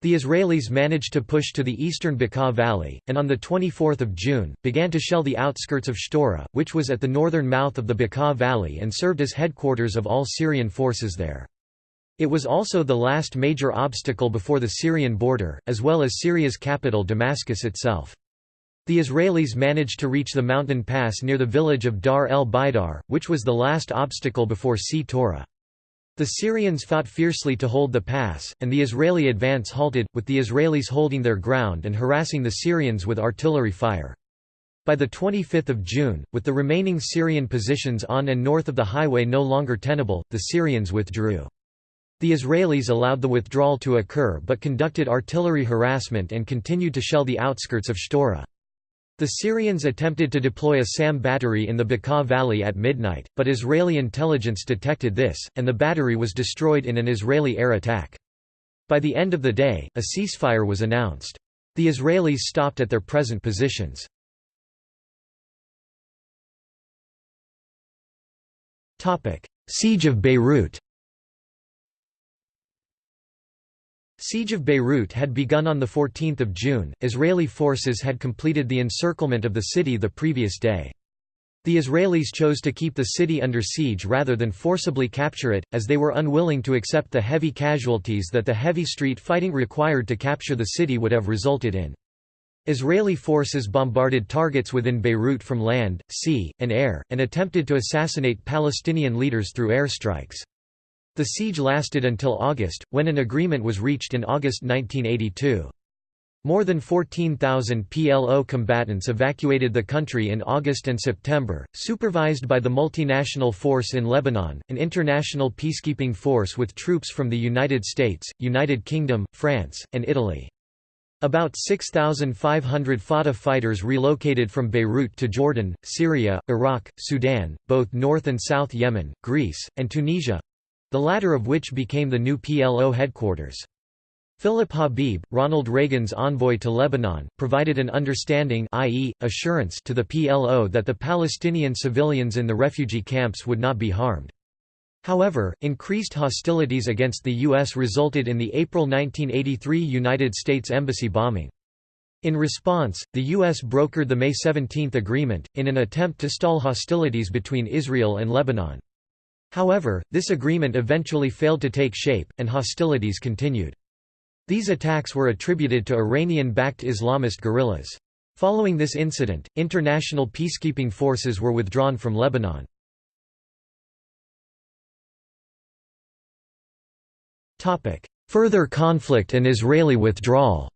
The Israelis managed to push to the eastern Bekaa Valley, and on 24 June, began to shell the outskirts of Shtora, which was at the northern mouth of the Bekaa Valley and served as headquarters of all Syrian forces there. It was also the last major obstacle before the Syrian border, as well as Syria's capital Damascus itself. The Israelis managed to reach the mountain pass near the village of Dar el Baidar, which was the last obstacle before Shtora. The Syrians fought fiercely to hold the pass, and the Israeli advance halted, with the Israelis holding their ground and harassing the Syrians with artillery fire. By 25 June, with the remaining Syrian positions on and north of the highway no longer tenable, the Syrians withdrew. The Israelis allowed the withdrawal to occur but conducted artillery harassment and continued to shell the outskirts of Shtora. The Syrians attempted to deploy a SAM battery in the Bekaa Valley at midnight, but Israeli intelligence detected this, and the battery was destroyed in an Israeli air attack. By the end of the day, a ceasefire was announced. The Israelis stopped at their present positions. Siege of Beirut Siege of Beirut had begun on 14 June, Israeli forces had completed the encirclement of the city the previous day. The Israelis chose to keep the city under siege rather than forcibly capture it, as they were unwilling to accept the heavy casualties that the heavy street fighting required to capture the city would have resulted in. Israeli forces bombarded targets within Beirut from land, sea, and air, and attempted to assassinate Palestinian leaders through airstrikes. The siege lasted until August, when an agreement was reached in August 1982. More than 14,000 PLO combatants evacuated the country in August and September, supervised by the Multinational Force in Lebanon, an international peacekeeping force with troops from the United States, United Kingdom, France, and Italy. About 6,500 Fatah fighters relocated from Beirut to Jordan, Syria, Iraq, Sudan, both North and South Yemen, Greece, and Tunisia, the latter of which became the new PLO headquarters. Philip Habib, Ronald Reagan's envoy to Lebanon, provided an understanding i.e., assurance to the PLO that the Palestinian civilians in the refugee camps would not be harmed. However, increased hostilities against the U.S. resulted in the April 1983 United States Embassy bombing. In response, the U.S. brokered the May 17 agreement, in an attempt to stall hostilities between Israel and Lebanon. However, this agreement eventually failed to take shape, and hostilities continued. These attacks were attributed to Iranian-backed Islamist guerrillas. Following this incident, international peacekeeping forces were withdrawn from Lebanon. Further conflict and Israeli withdrawal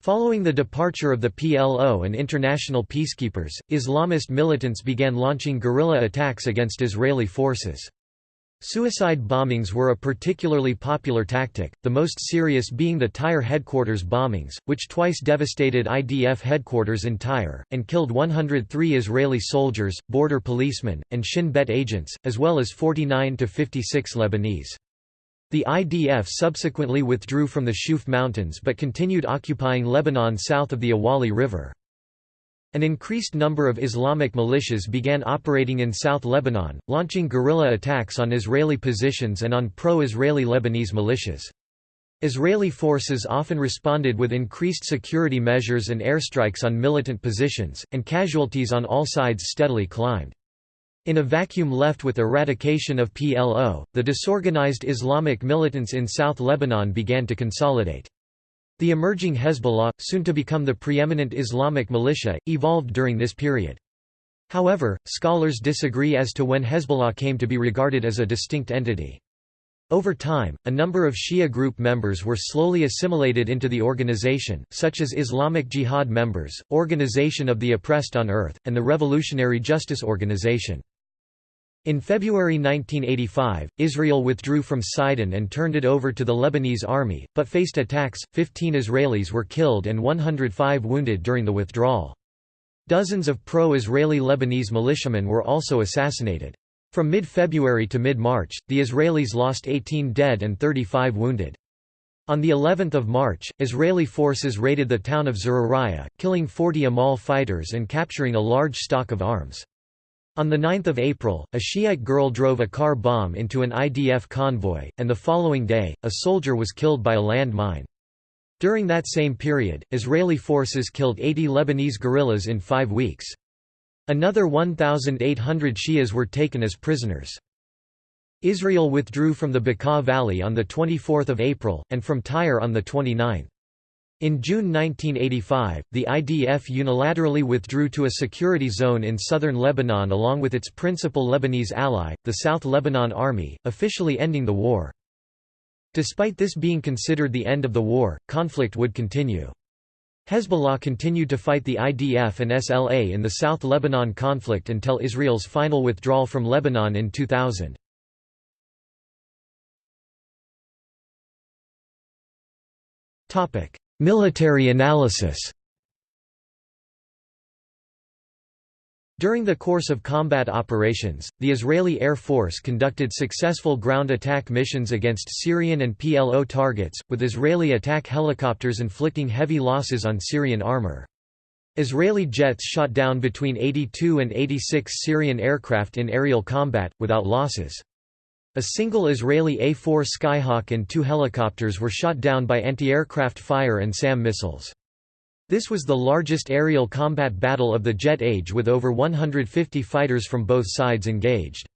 Following the departure of the PLO and international peacekeepers, Islamist militants began launching guerrilla attacks against Israeli forces. Suicide bombings were a particularly popular tactic, the most serious being the Tyre headquarters bombings, which twice devastated IDF headquarters in Tyre, and killed 103 Israeli soldiers, border policemen, and Shin Bet agents, as well as 49 to 56 Lebanese. The IDF subsequently withdrew from the Shuf Mountains but continued occupying Lebanon south of the Awali River. An increased number of Islamic militias began operating in South Lebanon, launching guerrilla attacks on Israeli positions and on pro-Israeli Lebanese militias. Israeli forces often responded with increased security measures and airstrikes on militant positions, and casualties on all sides steadily climbed. In a vacuum left with eradication of PLO, the disorganized Islamic militants in South Lebanon began to consolidate. The emerging Hezbollah, soon to become the preeminent Islamic militia, evolved during this period. However, scholars disagree as to when Hezbollah came to be regarded as a distinct entity. Over time, a number of Shia group members were slowly assimilated into the organization, such as Islamic Jihad members, Organization of the Oppressed on Earth, and the Revolutionary Justice Organization. In February 1985, Israel withdrew from Sidon and turned it over to the Lebanese army, but faced attacks, 15 Israelis were killed and 105 wounded during the withdrawal. Dozens of pro-Israeli Lebanese militiamen were also assassinated. From mid-February to mid-March, the Israelis lost 18 dead and 35 wounded. On the 11th of March, Israeli forces raided the town of Zurariah, killing 40 Amal fighters and capturing a large stock of arms. On 9 April, a Shiite girl drove a car bomb into an IDF convoy, and the following day, a soldier was killed by a land mine. During that same period, Israeli forces killed 80 Lebanese guerrillas in five weeks. Another 1,800 Shias were taken as prisoners. Israel withdrew from the Bekaa Valley on 24 April, and from Tyre on 29. In June 1985, the IDF unilaterally withdrew to a security zone in southern Lebanon along with its principal Lebanese ally, the South Lebanon Army, officially ending the war. Despite this being considered the end of the war, conflict would continue. Hezbollah continued to fight the IDF and SLA in the South Lebanon conflict until Israel's final withdrawal from Lebanon in 2000. Topic: Military analysis During the course of combat operations, the Israeli Air Force conducted successful ground attack missions against Syrian and PLO targets, with Israeli attack helicopters inflicting heavy losses on Syrian armor. Israeli jets shot down between 82 and 86 Syrian aircraft in aerial combat, without losses. A single Israeli A-4 Skyhawk and two helicopters were shot down by anti-aircraft fire and SAM missiles. This was the largest aerial combat battle of the jet age with over 150 fighters from both sides engaged.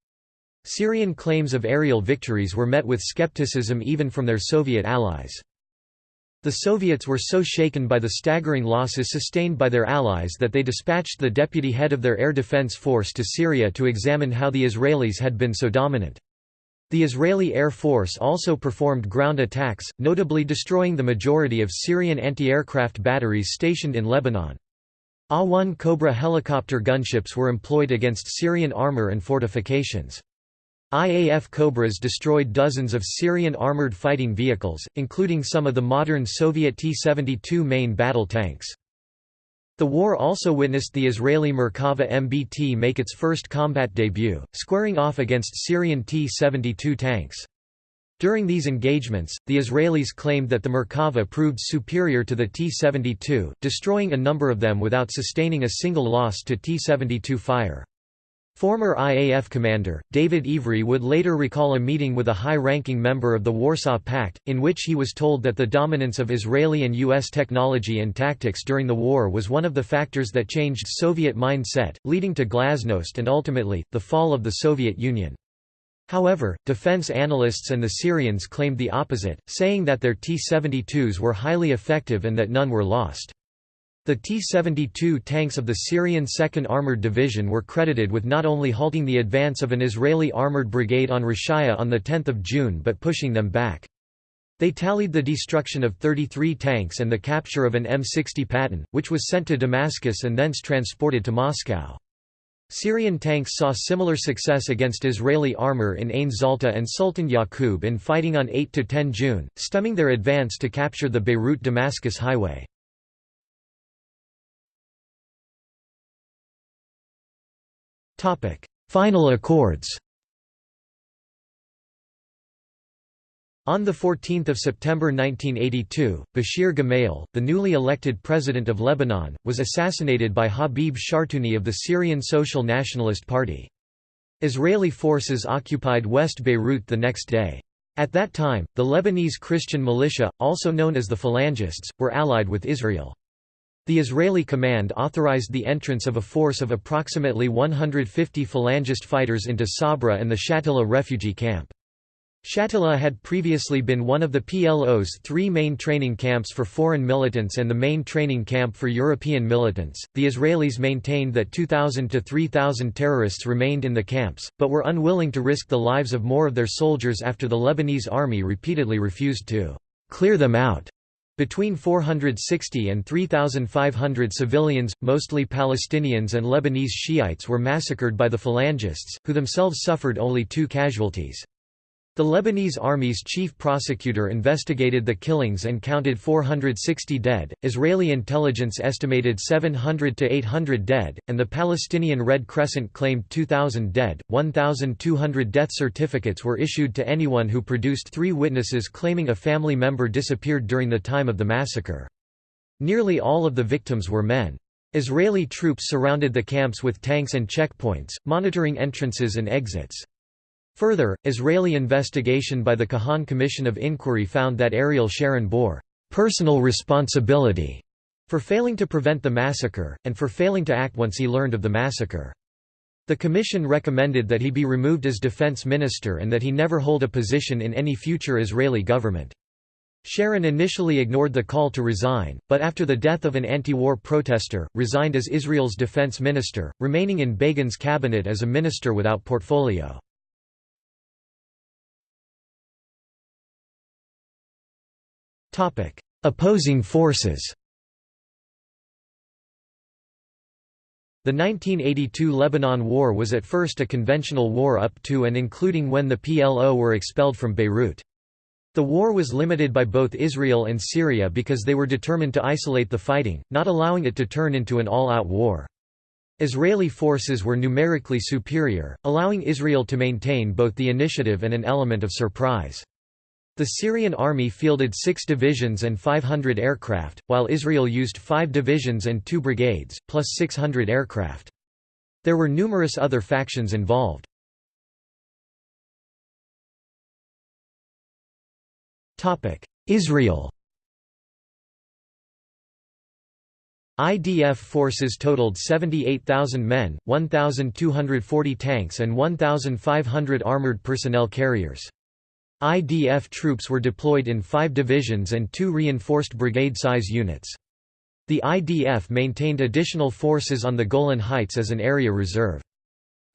Syrian claims of aerial victories were met with skepticism even from their Soviet allies. The Soviets were so shaken by the staggering losses sustained by their allies that they dispatched the deputy head of their air defense force to Syria to examine how the Israelis had been so dominant. The Israeli Air Force also performed ground attacks, notably destroying the majority of Syrian anti-aircraft batteries stationed in Lebanon. A-1 Cobra helicopter gunships were employed against Syrian armor and fortifications. IAF Cobras destroyed dozens of Syrian armored fighting vehicles, including some of the modern Soviet T-72 main battle tanks. The war also witnessed the Israeli Merkava MBT make its first combat debut, squaring off against Syrian T-72 tanks. During these engagements, the Israelis claimed that the Merkava proved superior to the T-72, destroying a number of them without sustaining a single loss to T-72 fire. Former IAF commander, David Ivry would later recall a meeting with a high-ranking member of the Warsaw Pact, in which he was told that the dominance of Israeli and U.S. technology and tactics during the war was one of the factors that changed Soviet mindset, leading to glasnost and ultimately, the fall of the Soviet Union. However, defense analysts and the Syrians claimed the opposite, saying that their T-72s were highly effective and that none were lost. The T-72 tanks of the Syrian 2nd Armored Division were credited with not only halting the advance of an Israeli armored brigade on Rachaya on 10 June but pushing them back. They tallied the destruction of 33 tanks and the capture of an M60 Patton, which was sent to Damascus and thence transported to Moscow. Syrian tanks saw similar success against Israeli armor in Ain Zalta and Sultan Yaqub in fighting on 8–10 June, stemming their advance to capture the Beirut–Damascus highway. Final accords On 14 September 1982, Bashir Gemayel, the newly elected president of Lebanon, was assassinated by Habib Shartouni of the Syrian Social Nationalist Party. Israeli forces occupied West Beirut the next day. At that time, the Lebanese Christian militia, also known as the Phalangists, were allied with Israel. The Israeli command authorized the entrance of a force of approximately 150 Phalangist fighters into Sabra and the Shatila refugee camp. Shatila had previously been one of the PLO's three main training camps for foreign militants and the main training camp for European militants. The Israelis maintained that 2,000 to 3,000 terrorists remained in the camps, but were unwilling to risk the lives of more of their soldiers after the Lebanese army repeatedly refused to clear them out. Between 460 and 3,500 civilians, mostly Palestinians and Lebanese Shiites were massacred by the Phalangists, who themselves suffered only two casualties. The Lebanese army's chief prosecutor investigated the killings and counted 460 dead, Israeli intelligence estimated 700 to 800 dead, and the Palestinian Red Crescent claimed 2,000 dead. 1,200 death certificates were issued to anyone who produced three witnesses claiming a family member disappeared during the time of the massacre. Nearly all of the victims were men. Israeli troops surrounded the camps with tanks and checkpoints, monitoring entrances and exits. Further, Israeli investigation by the Kahan Commission of Inquiry found that Ariel Sharon bore personal responsibility for failing to prevent the massacre, and for failing to act once he learned of the massacre. The commission recommended that he be removed as defense minister and that he never hold a position in any future Israeli government. Sharon initially ignored the call to resign, but after the death of an anti-war protester, resigned as Israel's defense minister, remaining in Begin's cabinet as a minister without portfolio. Opposing forces The 1982 Lebanon War was at first a conventional war up to and including when the PLO were expelled from Beirut. The war was limited by both Israel and Syria because they were determined to isolate the fighting, not allowing it to turn into an all-out war. Israeli forces were numerically superior, allowing Israel to maintain both the initiative and an element of surprise. The Syrian army fielded six divisions and 500 aircraft, while Israel used five divisions and two brigades, plus 600 aircraft. There were numerous other factions involved. Israel IDF forces totaled 78,000 men, 1,240 tanks and 1,500 armored personnel carriers. IDF troops were deployed in five divisions and two reinforced brigade-size units. The IDF maintained additional forces on the Golan Heights as an area reserve.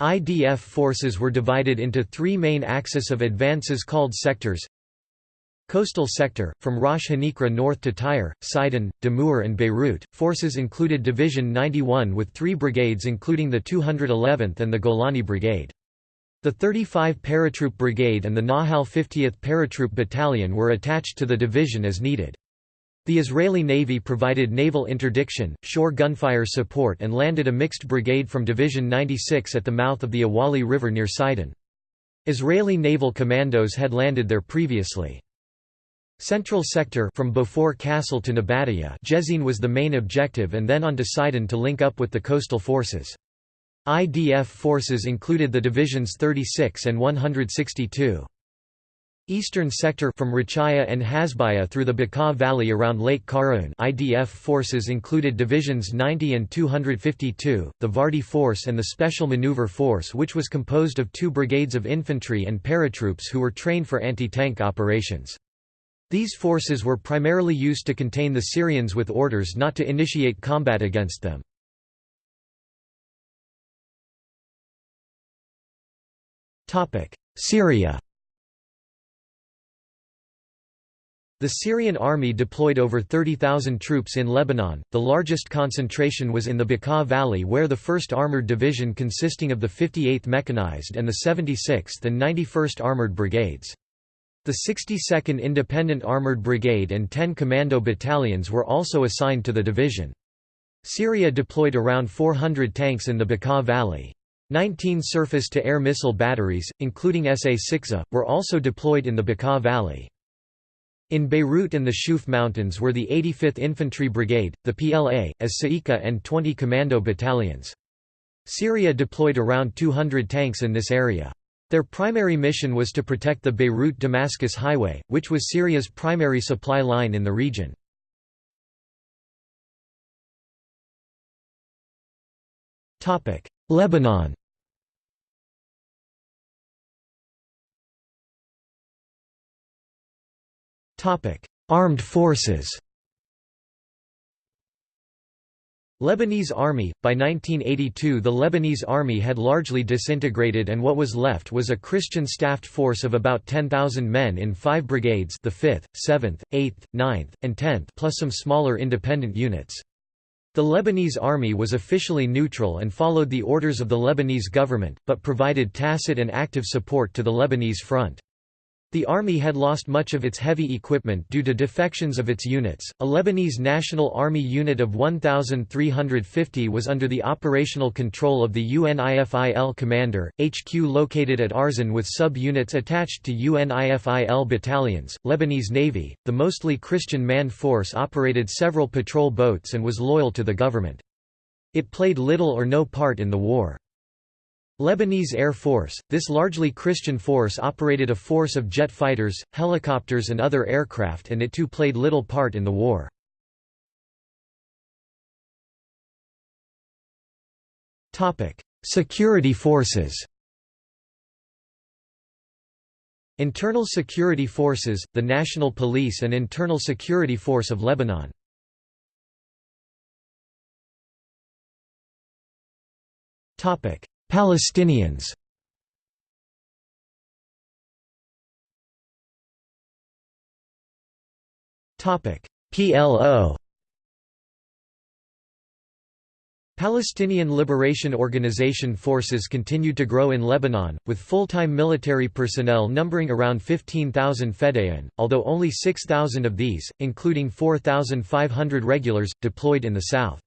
IDF forces were divided into three main axes of advances called sectors. Coastal sector, from Rosh Hanikra north to Tyre, Sidon, Damour and Beirut, forces included Division 91 with three brigades including the 211th and the Golani Brigade. The 35 Paratroop Brigade and the Nahal 50th Paratroop Battalion were attached to the division as needed. The Israeli Navy provided naval interdiction, shore gunfire support and landed a mixed brigade from Division 96 at the mouth of the Awali River near Sidon. Israeli naval commandos had landed there previously. Central sector from Beaufort Castle to Nabatieh Jezzine was the main objective and then on to Sidon to link up with the coastal forces. IDF forces included the divisions 36 and 162. Eastern sector from Rachaya and Hasbaya through the Bekaa Valley around Lake Karaun IDF forces included divisions 90 and 252, the Vardi Force and the Special Maneuver Force which was composed of two brigades of infantry and paratroops who were trained for anti-tank operations. These forces were primarily used to contain the Syrians with orders not to initiate combat against them. Syria The Syrian army deployed over 30,000 troops in Lebanon, the largest concentration was in the Bekaa Valley where the 1st Armored Division consisting of the 58th Mechanized and the 76th and 91st Armored Brigades. The 62nd Independent Armored Brigade and 10 Commando battalions were also assigned to the division. Syria deployed around 400 tanks in the Bekaa Valley. 19 surface-to-air missile batteries, including SA-6A, were also deployed in the Bekaa Valley. In Beirut and the Shuf Mountains were the 85th Infantry Brigade, the PLA, as Sa'ika and 20 commando battalions. Syria deployed around 200 tanks in this area. Their primary mission was to protect the Beirut-Damascus Highway, which was Syria's primary supply line in the region. Lebanon. Armed forces. Lebanese Army – By 1982 the Lebanese Army had largely disintegrated and what was left was a Christian staffed force of about 10,000 men in five brigades the 5th, 7th, 8th, 9th, and 10th plus some smaller independent units. The Lebanese army was officially neutral and followed the orders of the Lebanese government, but provided tacit and active support to the Lebanese front. The army had lost much of its heavy equipment due to defections of its units. A Lebanese National Army unit of 1,350 was under the operational control of the UNIFIL commander, HQ located at Arzan with sub units attached to UNIFIL battalions. Lebanese Navy, the mostly Christian manned force, operated several patrol boats and was loyal to the government. It played little or no part in the war. Lebanese Air Force, this largely Christian force operated a force of jet fighters, helicopters and other aircraft and it too played little part in the war. Security forces. Internal Security Forces, the National Police and Internal Security Force of Lebanon Palestinians. PLO Palestinian Liberation Organization forces continued to grow in Lebanon, with full-time military personnel numbering around 15,000 Fedayeen, although only 6,000 of these, including 4,500 regulars, deployed in the south.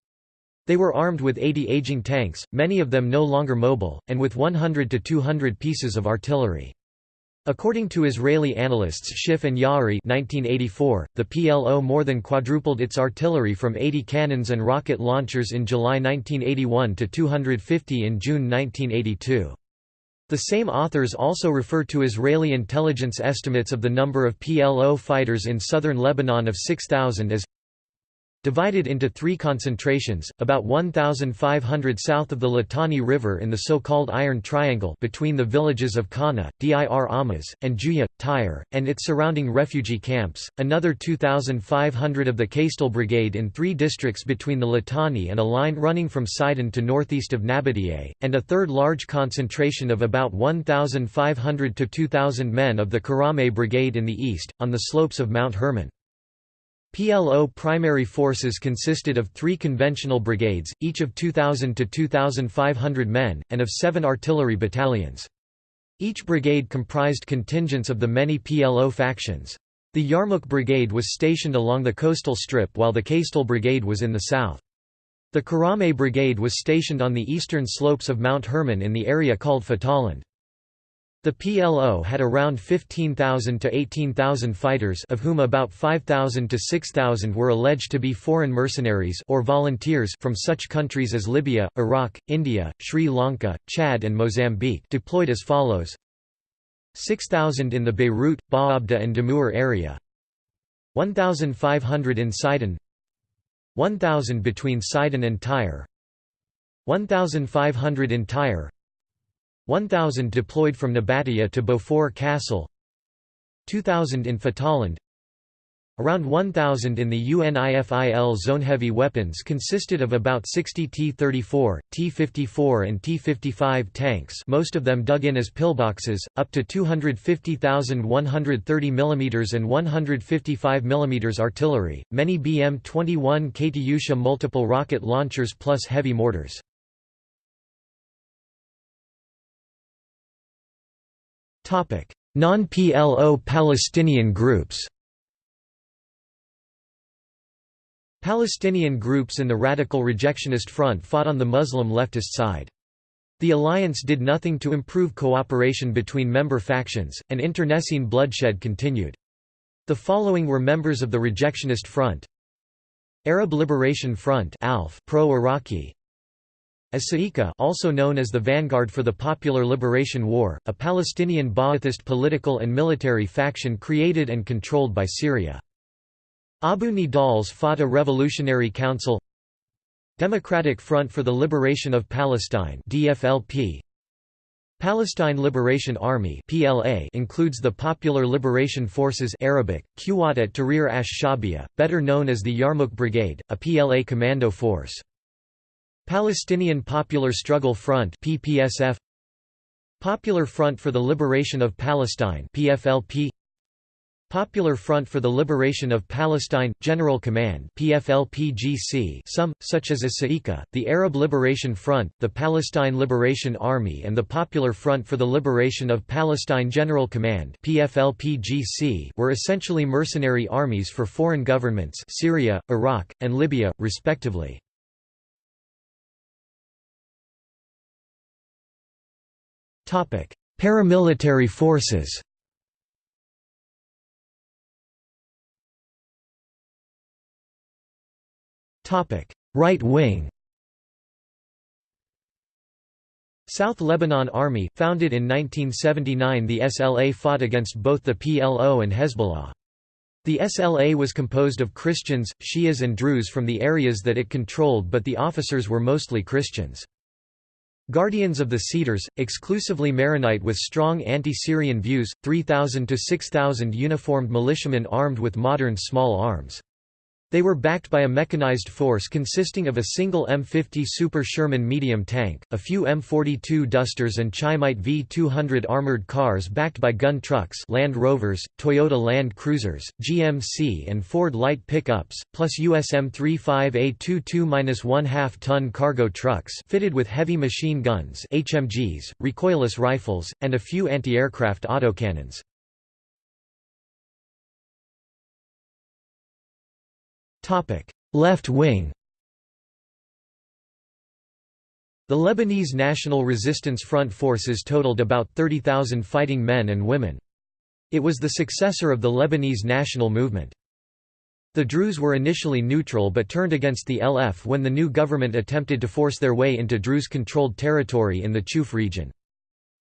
They were armed with 80 aging tanks, many of them no longer mobile, and with 100 to 200 pieces of artillery. According to Israeli analysts Schiff and Ya'ari 1984, the PLO more than quadrupled its artillery from 80 cannons and rocket launchers in July 1981 to 250 in June 1982. The same authors also refer to Israeli intelligence estimates of the number of PLO fighters in southern Lebanon of 6,000 as Divided into three concentrations, about 1,500 south of the Litani River in the so-called Iron Triangle between the villages of Kana, Dir Amaz, and Juya, Tyre, and its surrounding refugee camps, another 2,500 of the Kaystal Brigade in three districts between the Litani and a line running from Sidon to northeast of Nabatieh, and a third large concentration of about 1,500 to 2,000 men of the Karame Brigade in the east, on the slopes of Mount Hermon. PLO primary forces consisted of three conventional brigades, each of 2,000 to 2,500 men, and of seven artillery battalions. Each brigade comprised contingents of the many PLO factions. The Yarmouk Brigade was stationed along the coastal strip while the Kaystal Brigade was in the south. The Karame Brigade was stationed on the eastern slopes of Mount Hermon in the area called Fatahland. The PLO had around 15,000 to 18,000 fighters of whom about 5,000 to 6,000 were alleged to be foreign mercenaries or volunteers from such countries as Libya, Iraq, India, Sri Lanka, Chad and Mozambique deployed as follows. 6,000 in the Beirut, Baabda and Damour area. 1,500 in Sidon. 1,000 between Sidon and Tyre. 1,500 in Tyre 1,000 deployed from Nabatieh to Beaufort Castle 2,000 in Fatahland Around 1,000 in the UNIFIL zone. Heavy weapons consisted of about 60 T-34, T-54 and T-55 tanks most of them dug in as pillboxes, up to 250,000 130 mm and 155 mm artillery, many BM-21 Katyusha multiple rocket launchers plus heavy mortars. Non-PLO Palestinian groups Palestinian groups in the radical rejectionist front fought on the Muslim leftist side. The alliance did nothing to improve cooperation between member factions, and internecine bloodshed continued. The following were members of the rejectionist front Arab Liberation Front pro-Iraqi as Sa'ika also known as the Vanguard for the Popular Liberation War, a Palestinian Ba'athist political and military faction created and controlled by Syria. Abu Nidal's Fatah Revolutionary Council Democratic Front for the Liberation of Palestine DFLP Palestine Liberation Army PLA includes the Popular Liberation Forces Arabic, Quwat at Tahrir ash-Shabiya, better known as the Yarmouk Brigade, a PLA commando force. Palestinian Popular Struggle Front PPSF Popular Front for the Liberation of Palestine PFLP Popular Front for the Liberation of Palestine General Command PFLPGC some such as Asaika the Arab Liberation Front the Palestine Liberation Army and the Popular Front for the Liberation of Palestine General Command PFLPGC were essentially mercenary armies for foreign governments Syria Iraq and Libya respectively Paramilitary forces Right wing South Lebanon Army, founded in 1979 the SLA fought against both the PLO and Hezbollah. The SLA was composed of Christians, Shias and Druze from the areas that it controlled but the officers were mostly Christians. Guardians of the Cedars, exclusively Maronite with strong anti-Syrian views, 3,000 to 6,000 uniformed militiamen armed with modern small arms. They were backed by a mechanized force consisting of a single M50 Super Sherman medium tank, a few M42 Dusters and Chaimite V200 armored cars backed by gun trucks Land Rovers, Toyota Land Cruisers, GMC and Ford light pickups, plus USM 35A22-1/2 ton cargo trucks fitted with heavy machine guns HMGs, recoilless rifles, and a few anti-aircraft autocannons. Left wing The Lebanese National Resistance Front forces totaled about 30,000 fighting men and women. It was the successor of the Lebanese national movement. The Druze were initially neutral but turned against the LF when the new government attempted to force their way into Druze-controlled territory in the Chouf region.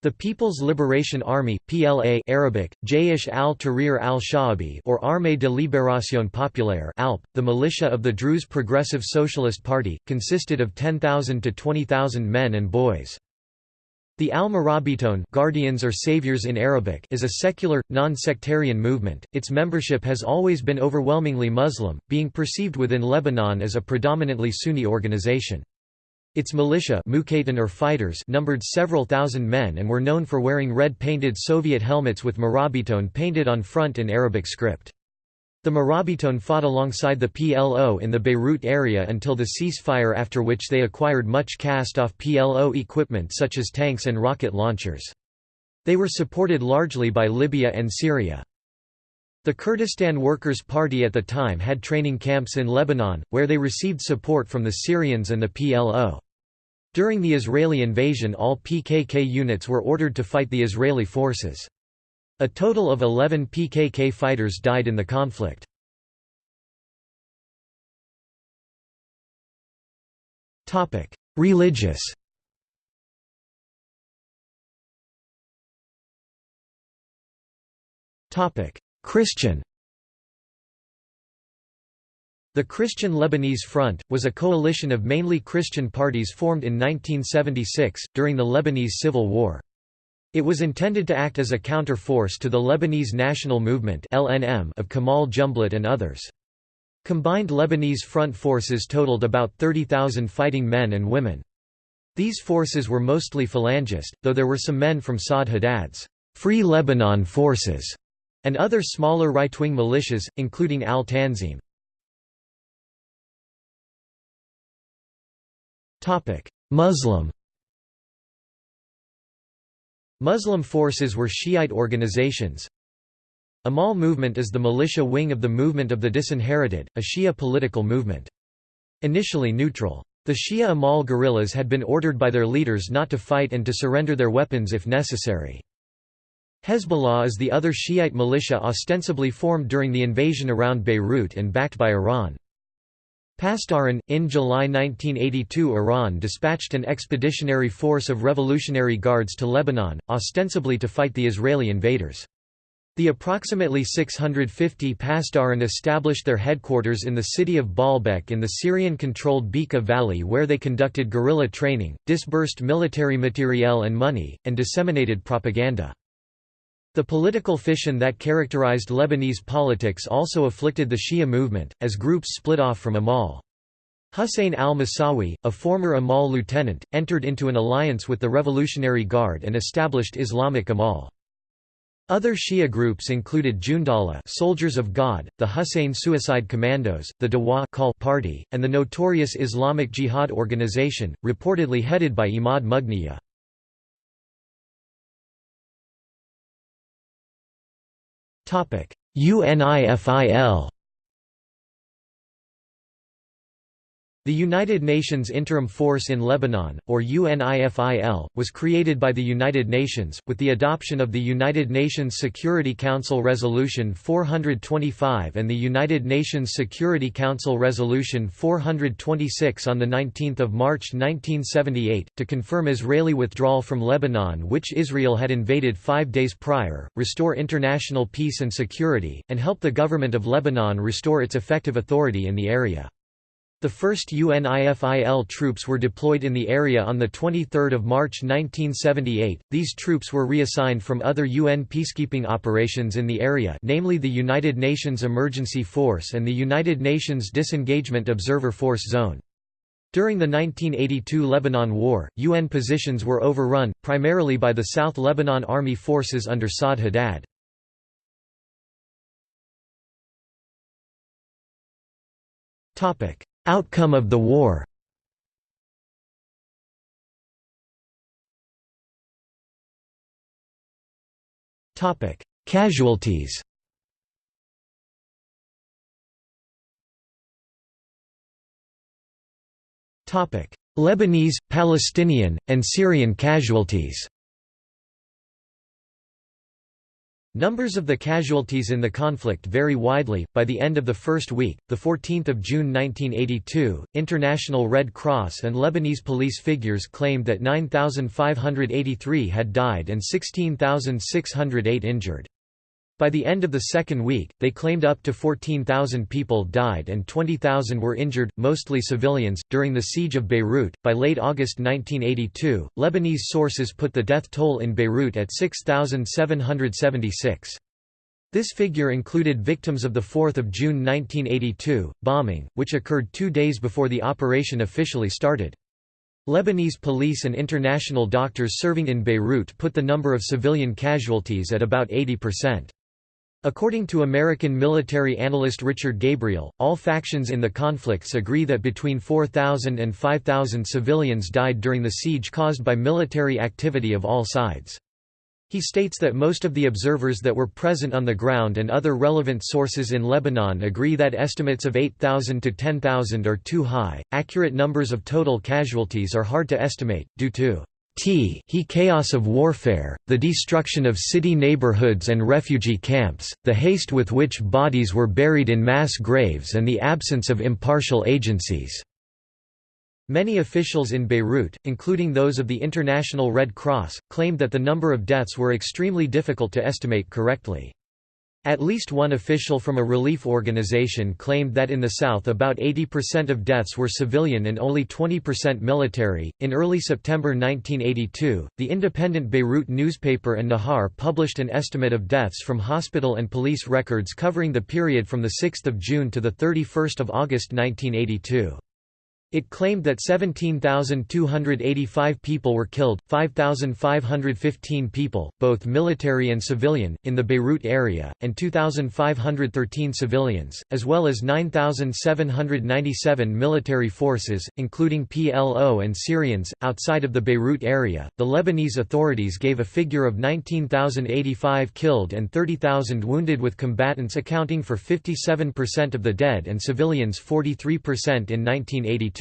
The People's Liberation Army (PLA) Arabic, Jaysh al-Tahrir al-Sha'abi or Armée de Libération Populaire (ALP), the militia of the Druze Progressive Socialist Party, consisted of 10,000 to 20,000 men and boys. The Al-Murabiton Guardians or Saviors in Arabic is a secular, non-sectarian movement. Its membership has always been overwhelmingly Muslim, being perceived within Lebanon as a predominantly Sunni organization. Its militia or fighters numbered several thousand men and were known for wearing red-painted Soviet helmets with Murabiton painted on front in Arabic script. The Murabiton fought alongside the PLO in the Beirut area until the ceasefire after which they acquired much cast-off PLO equipment such as tanks and rocket launchers. They were supported largely by Libya and Syria. The Kurdistan Workers' Party at the time had training camps in Lebanon, where they received support from the Syrians and the PLO. During the Israeli invasion all PKK units were ordered to fight the Israeli forces. A total of 11 PKK fighters died in the conflict. Religious Christian The Christian Lebanese Front, was a coalition of mainly Christian parties formed in 1976, during the Lebanese Civil War. It was intended to act as a counter-force to the Lebanese National Movement of Kamal Jumblat and others. Combined Lebanese front forces totaled about 30,000 fighting men and women. These forces were mostly phalangist, though there were some men from Saad Haddad's Free Lebanon Forces and other smaller right-wing militias, including Al-Tanzim. Muslim Muslim forces were Shiite organizations. Amal movement is the militia wing of the Movement of the Disinherited, a Shia political movement. Initially neutral. The Shia Amal guerrillas had been ordered by their leaders not to fight and to surrender their weapons if necessary. Hezbollah is the other Shiite militia ostensibly formed during the invasion around Beirut and backed by Iran. Pasdaran, in July 1982 Iran dispatched an expeditionary force of Revolutionary Guards to Lebanon, ostensibly to fight the Israeli invaders. The approximately 650 Pasdaran established their headquarters in the city of Baalbek in the Syrian-controlled Bekaa Valley where they conducted guerrilla training, disbursed military materiel and money, and disseminated propaganda. The political fission that characterized Lebanese politics also afflicted the Shia movement, as groups split off from Amal. Hussein al-Musawi, a former Amal lieutenant, entered into an alliance with the Revolutionary Guard and established Islamic Amal. Other Shia groups included Jundallah Soldiers of God, the Hussein Suicide Commandos, the Dawa Party, and the notorious Islamic Jihad organization, reportedly headed by Imad Mughniya. UNIFIL The United Nations Interim Force in Lebanon, or UNIFIL, was created by the United Nations, with the adoption of the United Nations Security Council Resolution 425 and the United Nations Security Council Resolution 426 on 19 March 1978, to confirm Israeli withdrawal from Lebanon which Israel had invaded five days prior, restore international peace and security, and help the government of Lebanon restore its effective authority in the area. The first UNIFIL troops were deployed in the area on 23 March 1978. These troops were reassigned from other UN peacekeeping operations in the area namely the United Nations Emergency Force and the United Nations Disengagement Observer Force Zone. During the 1982 Lebanon War, UN positions were overrun, primarily by the South Lebanon Army forces under Saad Haddad. Topic: Outcome of the war. Casualties. Lebanese, Palestinian, and Syrian casualties Numbers of the casualties in the conflict vary widely. By the end of the first week, the 14th of June 1982, International Red Cross and Lebanese police figures claimed that 9,583 had died and 16,608 injured. By the end of the second week, they claimed up to 14,000 people died and 20,000 were injured, mostly civilians, during the siege of Beirut. By late August 1982, Lebanese sources put the death toll in Beirut at 6,776. This figure included victims of the 4 June 1982, bombing, which occurred two days before the operation officially started. Lebanese police and international doctors serving in Beirut put the number of civilian casualties at about 80%. According to American military analyst Richard Gabriel, all factions in the conflicts agree that between 4,000 and 5,000 civilians died during the siege caused by military activity of all sides. He states that most of the observers that were present on the ground and other relevant sources in Lebanon agree that estimates of 8,000 to 10,000 are too high. Accurate numbers of total casualties are hard to estimate, due to t he chaos of warfare, the destruction of city neighborhoods and refugee camps, the haste with which bodies were buried in mass graves and the absence of impartial agencies. Many officials in Beirut, including those of the International Red Cross, claimed that the number of deaths were extremely difficult to estimate correctly. At least one official from a relief organization claimed that in the south about 80% of deaths were civilian and only 20% military. In early September 1982, the independent Beirut newspaper An Nahar published an estimate of deaths from hospital and police records covering the period from 6 June to 31 August 1982. It claimed that 17,285 people were killed, 5,515 people, both military and civilian, in the Beirut area, and 2,513 civilians, as well as 9,797 military forces, including PLO and Syrians, outside of the Beirut area. The Lebanese authorities gave a figure of 19,085 killed and 30,000 wounded, with combatants accounting for 57% of the dead and civilians 43% in 1982.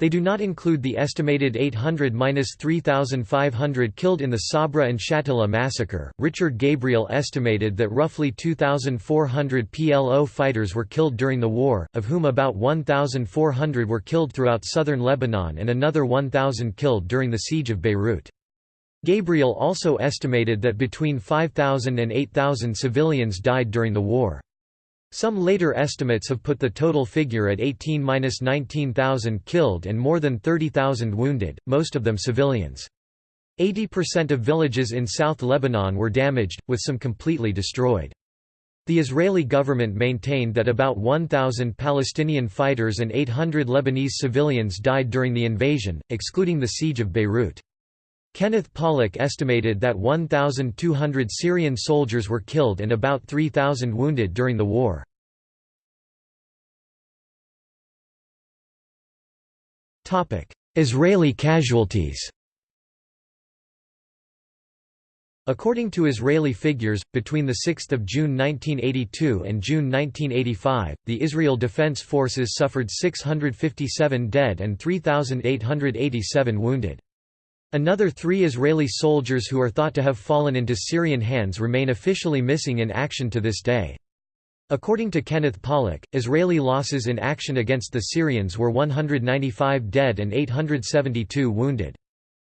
They do not include the estimated 800–3,500 killed in the Sabra and Shatila massacre. Richard Gabriel estimated that roughly 2,400 PLO fighters were killed during the war, of whom about 1,400 were killed throughout southern Lebanon and another 1,000 killed during the siege of Beirut. Gabriel also estimated that between 5,000 and 8,000 civilians died during the war. Some later estimates have put the total figure at 18–19,000 killed and more than 30,000 wounded, most of them civilians. 80% of villages in South Lebanon were damaged, with some completely destroyed. The Israeli government maintained that about 1,000 Palestinian fighters and 800 Lebanese civilians died during the invasion, excluding the siege of Beirut. Kenneth Pollack estimated that 1,200 Syrian soldiers were killed and about 3,000 wounded during the war. Israeli casualties According to Israeli figures, between 6 June 1982 and June 1985, the Israel Defense Forces suffered 657 dead and 3,887 wounded. Another three Israeli soldiers who are thought to have fallen into Syrian hands remain officially missing in action to this day. According to Kenneth Pollack, Israeli losses in action against the Syrians were 195 dead and 872 wounded.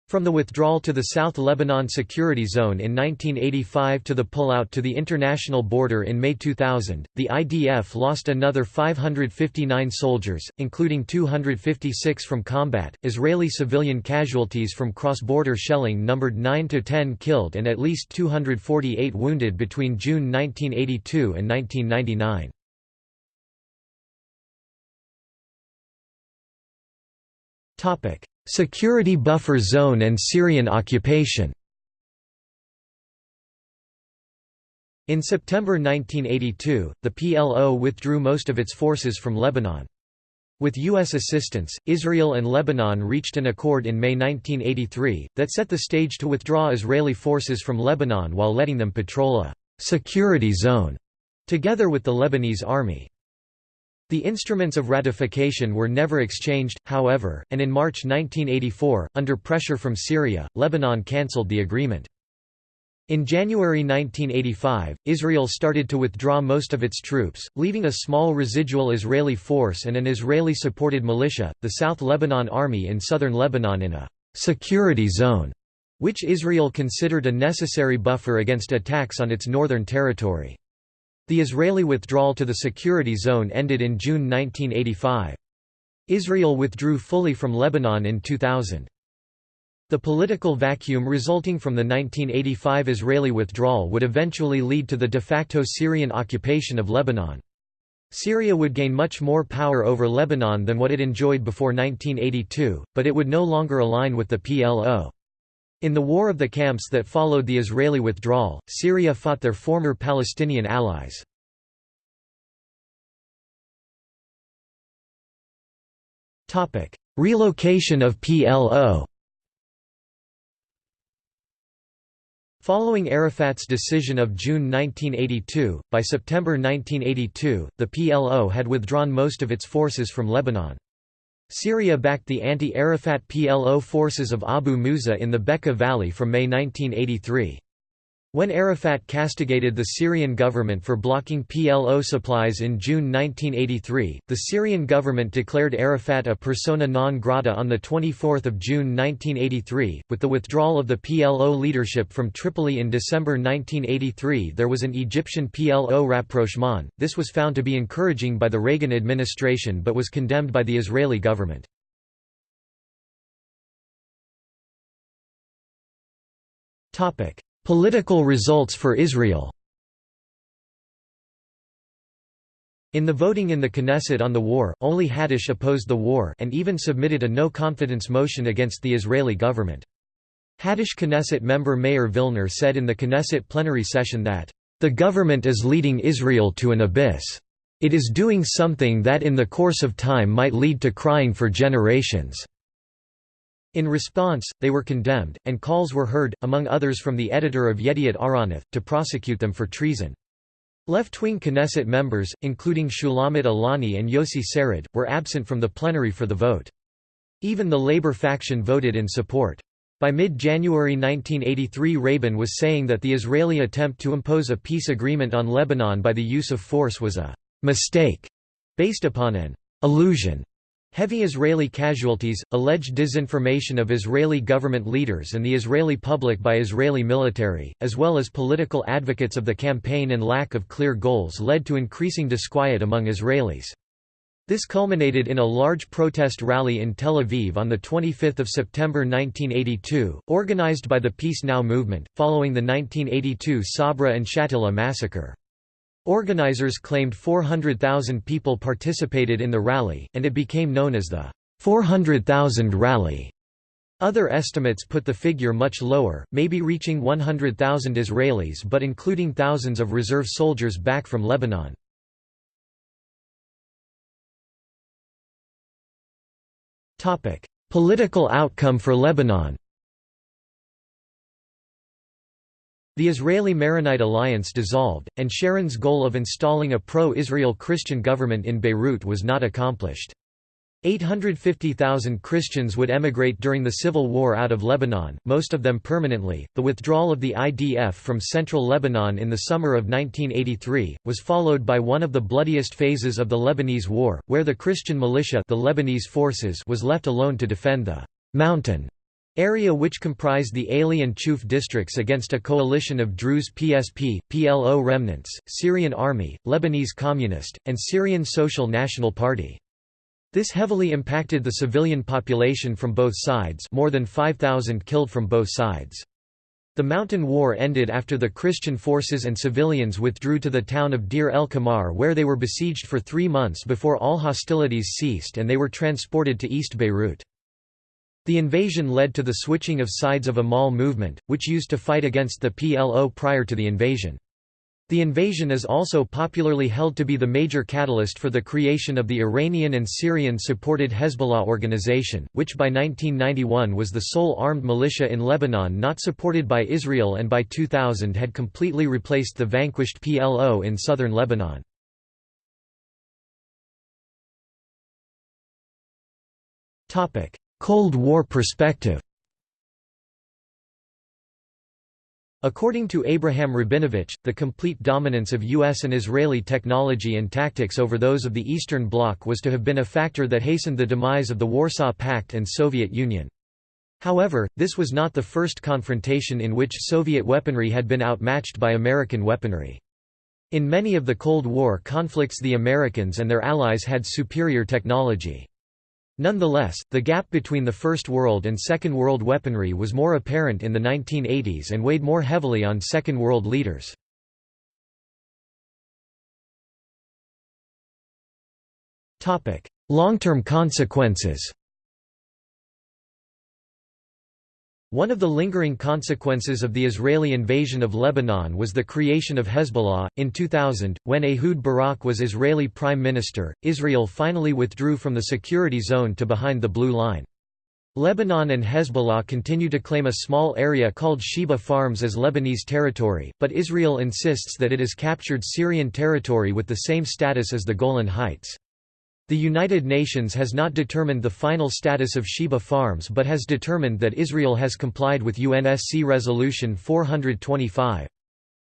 From the withdrawal to the South Lebanon Security Zone in 1985 to the pullout to the international border in May 2000, the IDF lost another 559 soldiers, including 256 from combat. Israeli civilian casualties from cross border shelling numbered 9 to 10 killed and at least 248 wounded between June 1982 and 1999. Topic: Security buffer zone and Syrian occupation In September 1982, the PLO withdrew most of its forces from Lebanon. With U.S. assistance, Israel and Lebanon reached an accord in May 1983, that set the stage to withdraw Israeli forces from Lebanon while letting them patrol a «security zone» together with the Lebanese army. The instruments of ratification were never exchanged, however, and in March 1984, under pressure from Syria, Lebanon cancelled the agreement. In January 1985, Israel started to withdraw most of its troops, leaving a small residual Israeli force and an Israeli-supported militia, the South Lebanon Army in southern Lebanon in a «security zone», which Israel considered a necessary buffer against attacks on its northern territory. The Israeli withdrawal to the security zone ended in June 1985. Israel withdrew fully from Lebanon in 2000. The political vacuum resulting from the 1985 Israeli withdrawal would eventually lead to the de facto Syrian occupation of Lebanon. Syria would gain much more power over Lebanon than what it enjoyed before 1982, but it would no longer align with the PLO. In the War of the Camps that followed the Israeli withdrawal, Syria fought their former Palestinian allies. Relocation of PLO Following Arafat's decision of June 1982, by September 1982, the PLO had withdrawn most of its forces from Lebanon. Syria backed the anti-Arafat PLO forces of Abu Musa in the Bekaa Valley from May 1983. When Arafat castigated the Syrian government for blocking PLO supplies in June 1983, the Syrian government declared Arafat a persona non grata on 24 June 1983. With the withdrawal of the PLO leadership from Tripoli in December 1983 there was an Egyptian PLO rapprochement, this was found to be encouraging by the Reagan administration but was condemned by the Israeli government. Topic Political results for Israel In the voting in the Knesset on the war, only Hadash opposed the war and even submitted a no-confidence motion against the Israeli government. Hadash Knesset member Meir Vilner said in the Knesset plenary session that, "...the government is leading Israel to an abyss. It is doing something that in the course of time might lead to crying for generations." In response, they were condemned, and calls were heard, among others from the editor of Yediot Ahronoth, to prosecute them for treason. Left-wing Knesset members, including Shulamit Aloni and Yossi Sarid, were absent from the plenary for the vote. Even the labor faction voted in support. By mid-January 1983 Rabin was saying that the Israeli attempt to impose a peace agreement on Lebanon by the use of force was a «mistake» based upon an «illusion» Heavy Israeli casualties, alleged disinformation of Israeli government leaders and the Israeli public by Israeli military, as well as political advocates of the campaign and lack of clear goals led to increasing disquiet among Israelis. This culminated in a large protest rally in Tel Aviv on 25 September 1982, organized by the Peace Now movement, following the 1982 Sabra and Shatila massacre. Organizers claimed 400,000 people participated in the rally, and it became known as the 400,000 Rally. Other estimates put the figure much lower, maybe reaching 100,000 Israelis but including thousands of reserve soldiers back from Lebanon. Political outcome for Lebanon The Israeli Maronite alliance dissolved, and Sharon's goal of installing a pro-Israel Christian government in Beirut was not accomplished. 850,000 Christians would emigrate during the civil war out of Lebanon, most of them permanently. The withdrawal of the IDF from central Lebanon in the summer of 1983 was followed by one of the bloodiest phases of the Lebanese war, where the Christian militia, the Lebanese forces, was left alone to defend the mountain area which comprised the Aley and Chouf districts against a coalition of Druze PSP, PLO remnants, Syrian Army, Lebanese Communist, and Syrian Social National Party. This heavily impacted the civilian population from both sides more than 5,000 killed from both sides. The mountain war ended after the Christian forces and civilians withdrew to the town of Deir el Kamar where they were besieged for three months before all hostilities ceased and they were transported to East Beirut. The invasion led to the switching of sides of Amal movement, which used to fight against the PLO prior to the invasion. The invasion is also popularly held to be the major catalyst for the creation of the Iranian and Syrian-supported Hezbollah organization, which by 1991 was the sole armed militia in Lebanon not supported by Israel and by 2000 had completely replaced the vanquished PLO in southern Lebanon. Cold War perspective According to Abraham Rabinovich, the complete dominance of U.S. and Israeli technology and tactics over those of the Eastern Bloc was to have been a factor that hastened the demise of the Warsaw Pact and Soviet Union. However, this was not the first confrontation in which Soviet weaponry had been outmatched by American weaponry. In many of the Cold War conflicts the Americans and their allies had superior technology. Nonetheless, the gap between the First World and Second World weaponry was more apparent in the 1980s and weighed more heavily on Second World leaders. Long-term consequences One of the lingering consequences of the Israeli invasion of Lebanon was the creation of Hezbollah. In 2000, when Ehud Barak was Israeli prime minister, Israel finally withdrew from the security zone to behind the Blue Line. Lebanon and Hezbollah continue to claim a small area called Shebaa Farms as Lebanese territory, but Israel insists that it is captured Syrian territory with the same status as the Golan Heights. The United Nations has not determined the final status of Shebaa Farms but has determined that Israel has complied with UNSC Resolution 425.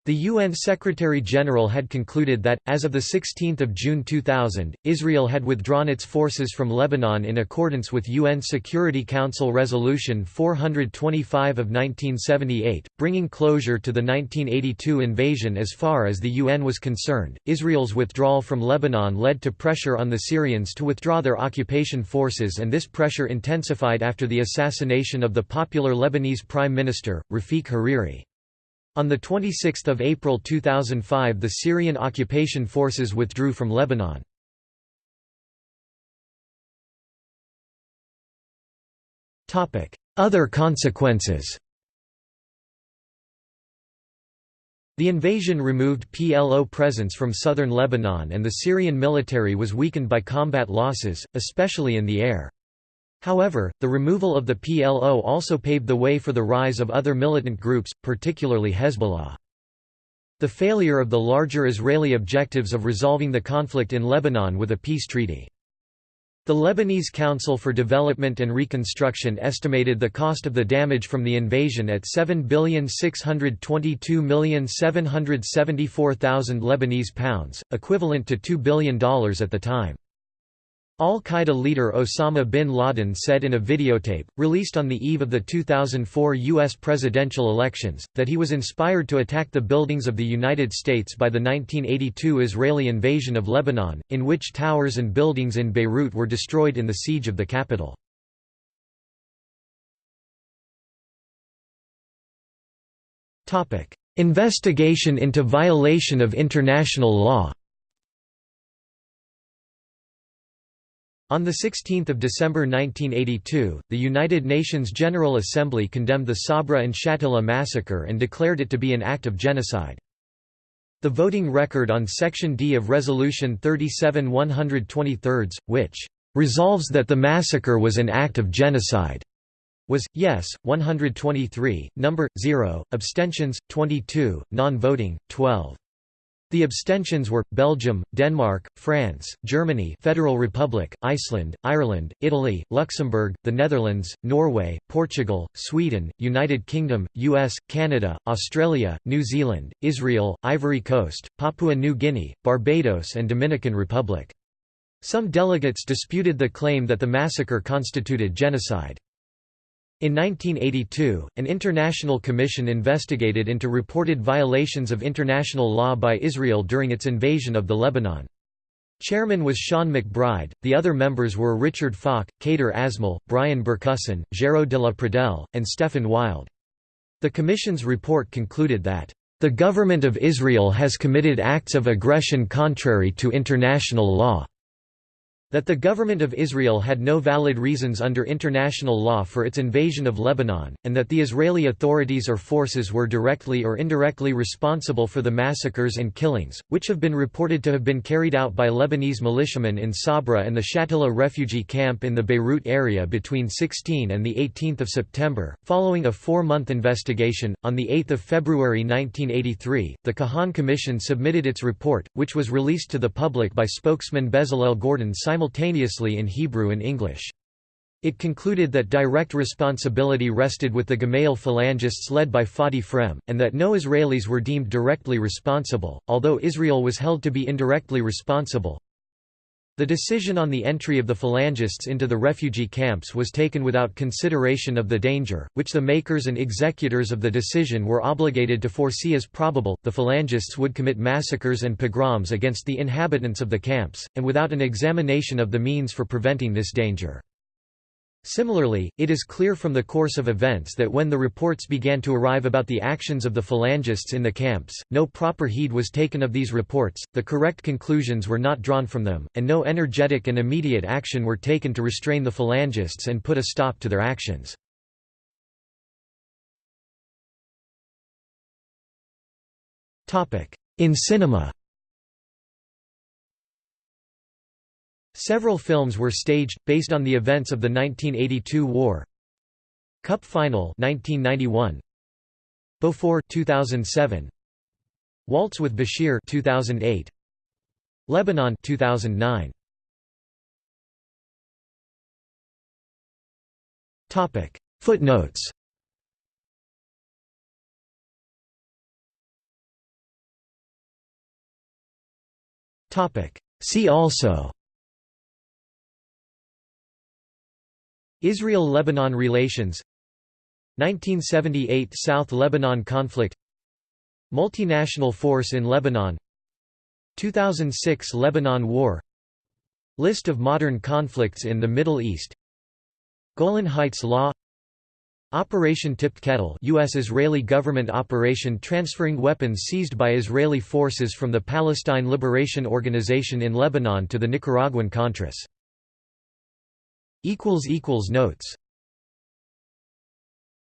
The UN Secretary-General had concluded that, as of 16 June 2000, Israel had withdrawn its forces from Lebanon in accordance with UN Security Council Resolution 425 of 1978, bringing closure to the 1982 invasion as far as the UN was concerned. Israel's withdrawal from Lebanon led to pressure on the Syrians to withdraw their occupation forces and this pressure intensified after the assassination of the popular Lebanese Prime Minister, Rafiq Hariri. On 26 April 2005 the Syrian occupation forces withdrew from Lebanon. Other consequences The invasion removed PLO presence from southern Lebanon and the Syrian military was weakened by combat losses, especially in the air. However, the removal of the PLO also paved the way for the rise of other militant groups, particularly Hezbollah. The failure of the larger Israeli objectives of resolving the conflict in Lebanon with a peace treaty. The Lebanese Council for Development and Reconstruction estimated the cost of the damage from the invasion at 7,622,774,000 Lebanese pounds, equivalent to $2 billion at the time. Al-Qaeda leader Osama bin Laden said in a videotape, released on the eve of the 2004 U.S. presidential elections, that he was inspired to attack the buildings of the United States by the 1982 Israeli invasion of Lebanon, in which towers and buildings in Beirut were destroyed in the siege of the capital. Investigation into violation of international law On 16 December 1982, the United Nations General Assembly condemned the Sabra and Shatila massacre and declared it to be an act of genocide. The voting record on Section D of Resolution 37 123, which "...resolves that the massacre was an act of genocide," was, yes, 123, number, 0, abstentions, 22, non-voting, 12. The abstentions were Belgium, Denmark, France, Germany, Federal Republic, Iceland, Ireland, Italy, Luxembourg, the Netherlands, Norway, Portugal, Sweden, United Kingdom, US, Canada, Australia, New Zealand, Israel, Ivory Coast, Papua New Guinea, Barbados and Dominican Republic. Some delegates disputed the claim that the massacre constituted genocide. In 1982, an international commission investigated into reported violations of international law by Israel during its invasion of the Lebanon. Chairman was Sean MacBride, the other members were Richard Falk, Kader Asmal, Brian Bercusson, Géraud de la Pradelle, and Stefan Wild. The Commission's report concluded that, "...the government of Israel has committed acts of aggression contrary to international law." That the government of Israel had no valid reasons under international law for its invasion of Lebanon, and that the Israeli authorities or forces were directly or indirectly responsible for the massacres and killings, which have been reported to have been carried out by Lebanese militiamen in Sabra and the Shatila refugee camp in the Beirut area between 16 and 18 September. Following a four-month investigation, on 8 February 1983, the Kahan Commission submitted its report, which was released to the public by spokesman Bezalel Gordon simultaneously in Hebrew and English. It concluded that direct responsibility rested with the Gemayel phalangists led by Fadi Frem, and that no Israelis were deemed directly responsible, although Israel was held to be indirectly responsible. The decision on the entry of the phalangists into the refugee camps was taken without consideration of the danger, which the makers and executors of the decision were obligated to foresee as probable. The phalangists would commit massacres and pogroms against the inhabitants of the camps, and without an examination of the means for preventing this danger. Similarly, it is clear from the course of events that when the reports began to arrive about the actions of the phalangists in the camps, no proper heed was taken of these reports, the correct conclusions were not drawn from them, and no energetic and immediate action were taken to restrain the phalangists and put a stop to their actions. In cinema Several films were staged, based on the events of the 1982 war. Cup Final 1991 Beaufort 2007 Waltz with Bashir 2008 Lebanon 2009 Topic. Footnotes. Topic. See also Israel–Lebanon relations 1978 South Lebanon conflict Multinational force in Lebanon 2006 Lebanon War List of modern conflicts in the Middle East Golan Heights Law Operation Tipped Kettle U.S.-Israeli government operation transferring weapons seized by Israeli forces from the Palestine Liberation Organization in Lebanon to the Nicaraguan Contras. Notes